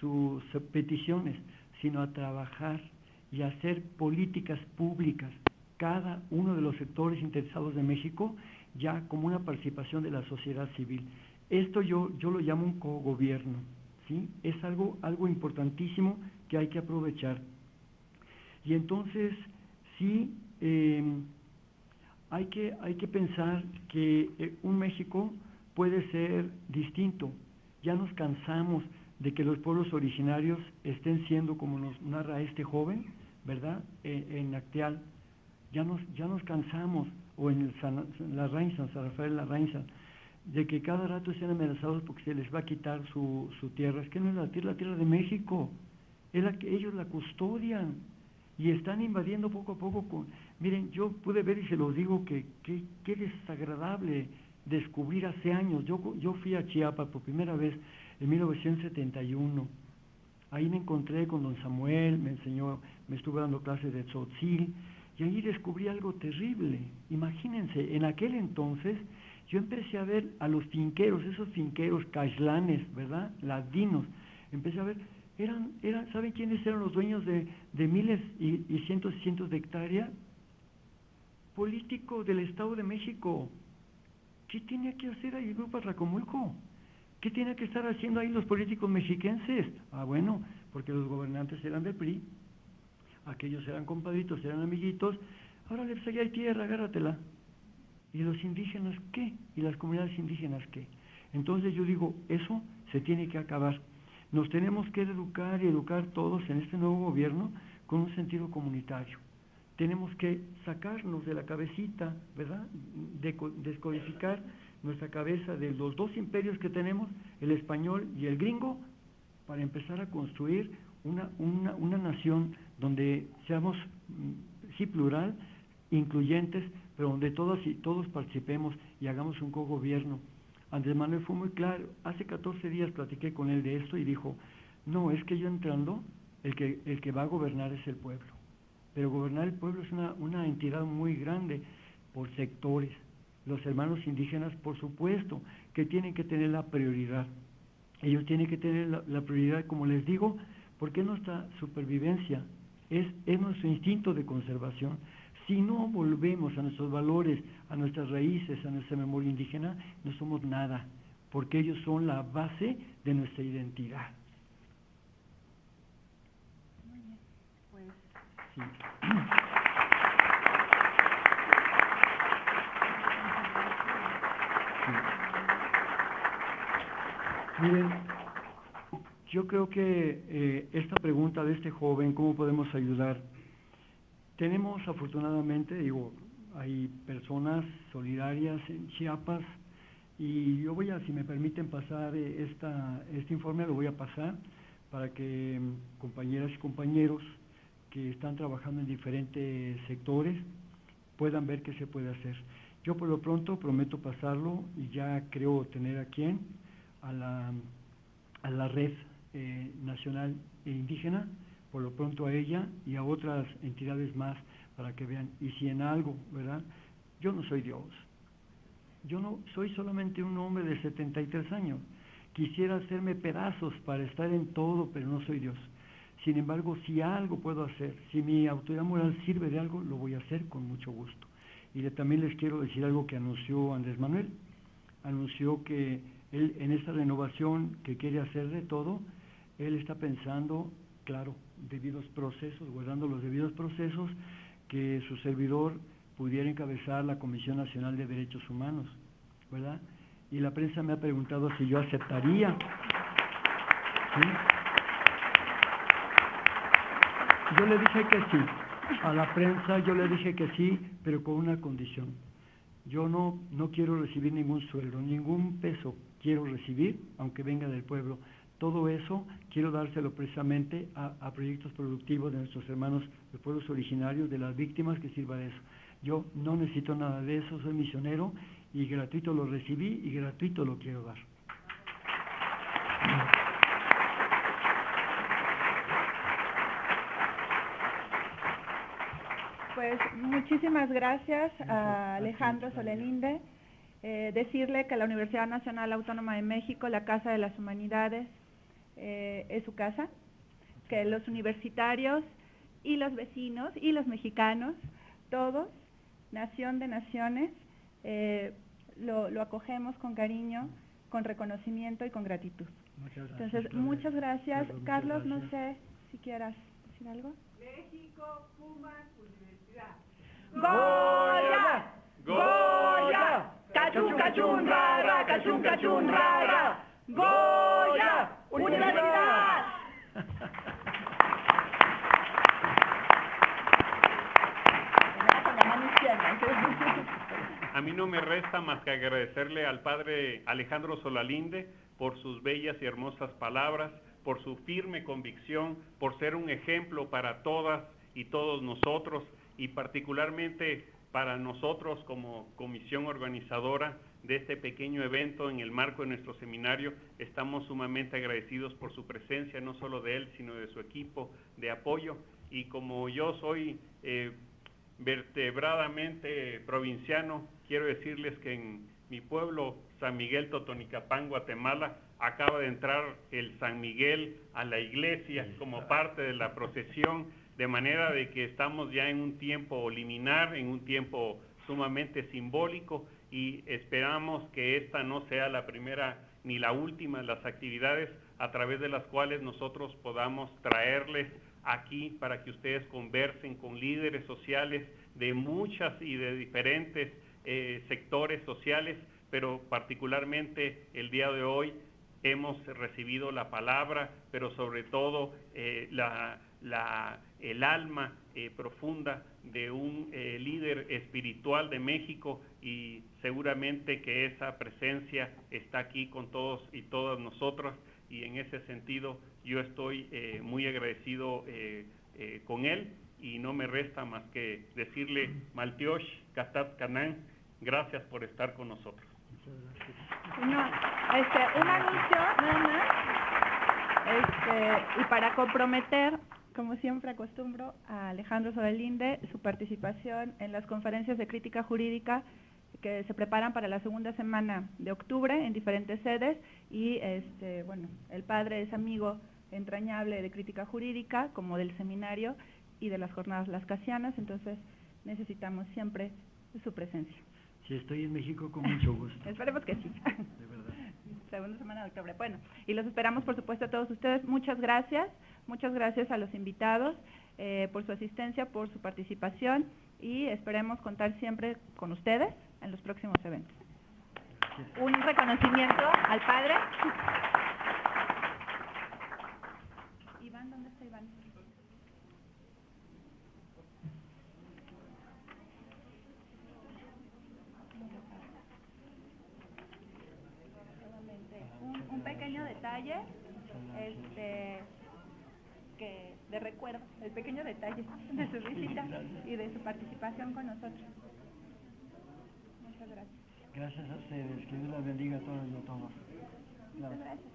sus peticiones, sino a trabajar y hacer políticas públicas, cada uno de los sectores interesados de México, ya como una participación de la sociedad civil. Esto yo, yo lo llamo un cogobierno, ¿sí? Es algo, algo importantísimo que hay que aprovechar. Y entonces, sí, eh, hay, que, hay que pensar que eh, un México puede ser distinto. Ya nos cansamos de que los pueblos originarios estén siendo, como nos narra este joven, ¿verdad?, en Acteal. Ya nos, ya nos cansamos, o en el San, la San Rafael La Rainza, de que cada rato sean amenazados porque se les va a quitar su, su tierra. Es que no es la tierra, tierra de México. Ellos la custodian y están invadiendo poco a poco con... Miren, yo pude ver y se los digo que qué desagradable descubrir hace años. Yo, yo fui a Chiapas por primera vez en 1971. Ahí me encontré con don Samuel, me enseñó, me estuve dando clases de tzotzil, y ahí descubrí algo terrible. Imagínense, en aquel entonces yo empecé a ver a los finqueros, esos finqueros caislanes, ¿verdad? Ladinos. Empecé a ver, eran, eran, ¿saben quiénes eran los dueños de, de miles y, y, cientos y cientos de hectáreas? Políticos del Estado de México. ¿Qué tenía que hacer ahí el Grupo Racomulco? ¿Qué tiene que estar haciendo ahí los políticos mexiquenses? Ah, bueno, porque los gobernantes eran del PRI, aquellos eran compadritos, eran amiguitos, ahora les allá hay tierra, agárratela. ¿Y los indígenas qué? ¿Y las comunidades indígenas qué? Entonces yo digo, eso se tiene que acabar. Nos tenemos que educar y educar todos en este nuevo gobierno con un sentido comunitario. Tenemos que sacarnos de la cabecita, ¿verdad? De, descodificar nuestra cabeza de los dos imperios que tenemos, el español y el gringo, para empezar a construir una, una, una nación donde seamos, sí, plural, incluyentes, pero donde todos y todos participemos y hagamos un co-gobierno. Andrés Manuel fue muy claro, hace 14 días platiqué con él de esto y dijo, no, es que yo entrando, el que, el que va a gobernar es el pueblo. Pero gobernar el pueblo es una, una entidad muy grande por sectores. Los hermanos indígenas, por supuesto, que tienen que tener la prioridad. Ellos tienen que tener la prioridad, como les digo, porque nuestra supervivencia es, es nuestro instinto de conservación. Si no volvemos a nuestros valores, a nuestras raíces, a nuestra memoria indígena, no somos nada, porque ellos son la base de nuestra identidad. Sí. Miren, yo creo que eh, esta pregunta de este joven, ¿cómo podemos ayudar? Tenemos afortunadamente, digo, hay personas solidarias en Chiapas y yo voy a, si me permiten pasar eh, esta, este informe, lo voy a pasar para que mm, compañeras y compañeros que están trabajando en diferentes sectores puedan ver qué se puede hacer. Yo por lo pronto prometo pasarlo y ya creo tener a quién, a la, a la red eh, nacional e indígena, por lo pronto a ella y a otras entidades más para que vean. Y si en algo, ¿verdad? Yo no soy Dios. Yo no soy solamente un hombre de 73 años. Quisiera hacerme pedazos para estar en todo, pero no soy Dios. Sin embargo, si algo puedo hacer, si mi autoridad moral sirve de algo, lo voy a hacer con mucho gusto. Y también les quiero decir algo que anunció Andrés Manuel. Anunció que él en esta renovación que quiere hacer de todo, él está pensando, claro, debidos procesos, guardando los debidos procesos, que su servidor pudiera encabezar la Comisión Nacional de Derechos Humanos, ¿verdad? Y la prensa me ha preguntado si yo aceptaría. Yo le dije que sí. A la prensa yo le dije que sí, pero con una condición. Yo no, no quiero recibir ningún sueldo, ningún peso quiero recibir, aunque venga del pueblo. Todo eso quiero dárselo precisamente a, proyectos productivos de nuestros hermanos de pueblos originarios, de las víctimas, que sirva de eso. Yo no necesito nada de eso, soy misionero y gratuito lo recibí y gratuito lo quiero dar. Pues muchísimas gracias a Alejandro Solelinde. Eh, decirle que la Universidad Nacional Autónoma de México, la Casa de las Humanidades, eh, es su casa, que los universitarios y los vecinos y los mexicanos, todos, nación de naciones, eh, lo, acogemos con cariño, con reconocimiento y con gratitud. Muchas gracias, Entonces, muchas gracias. Carlos, no sé si quieras decir algo. México, Pumas, Universidad. ¡Goya! ¡Goya! ¡Cachun, cachun, rara! ¡Cachun, cachun, rara! ¡Goya! ¡Universidad! A mí no me resta más que agradecerle al padre Alejandro Solalinde por sus bellas y hermosas palabras, por su firme convicción, por ser un ejemplo para todas y todos nosotros y particularmente para nosotros como comisión organizadora de este pequeño evento en el marco de nuestro seminario. Estamos sumamente agradecidos por su presencia, no solo de él, sino de su equipo de apoyo. Y como yo soy eh, vertebradamente provinciano, quiero decirles que en mi pueblo, San Miguel Totonicapán, Guatemala, acaba de entrar el San Miguel a la iglesia como parte de la procesión, de manera de que estamos ya en un tiempo liminar, en un tiempo sumamente simbólico y esperamos que esta no sea la primera ni la última de las actividades a través de las cuales nosotros podamos traerles aquí para que ustedes conversen con líderes sociales de muchas y de diferentes eh, sectores sociales, pero particularmente el día de hoy hemos recibido la palabra, pero sobre todo eh, la, el alma eh, profunda de un líder espiritual de México y seguramente que esa presencia está aquí con todos y todas nosotras y en ese sentido yo estoy eh, muy agradecido con él y no me resta más que decirle Maltiosh Katat Kanan, gracias por estar con nosotros. este, un anuncio este, y para comprometer como siempre acostumbro, a Alejandro Sobelinde, su participación en las conferencias de crítica jurídica que se preparan para la segunda semana de octubre en diferentes sedes y este, bueno, el padre es amigo entrañable de crítica jurídica como del seminario y de las jornadas lascasianas, entonces necesitamos siempre su presencia. Si estoy en México, con mucho gusto. Esperemos que sí. De verdad. Segunda semana de octubre. Bueno, y los esperamos, por supuesto, a todos ustedes. Muchas gracias. Muchas gracias a los invitados eh, por su asistencia, por su participación y esperemos contar siempre con ustedes en los próximos eventos. Un reconocimiento al padre. Iván, ¿dónde está Iván? Un, un pequeño detalle, este, que de recuerdo, el pequeño detalle de su visita y de su participación con nosotros. Gracias. A ustedes. Que Dios las bendiga a todos y a todos. Muchas gracias.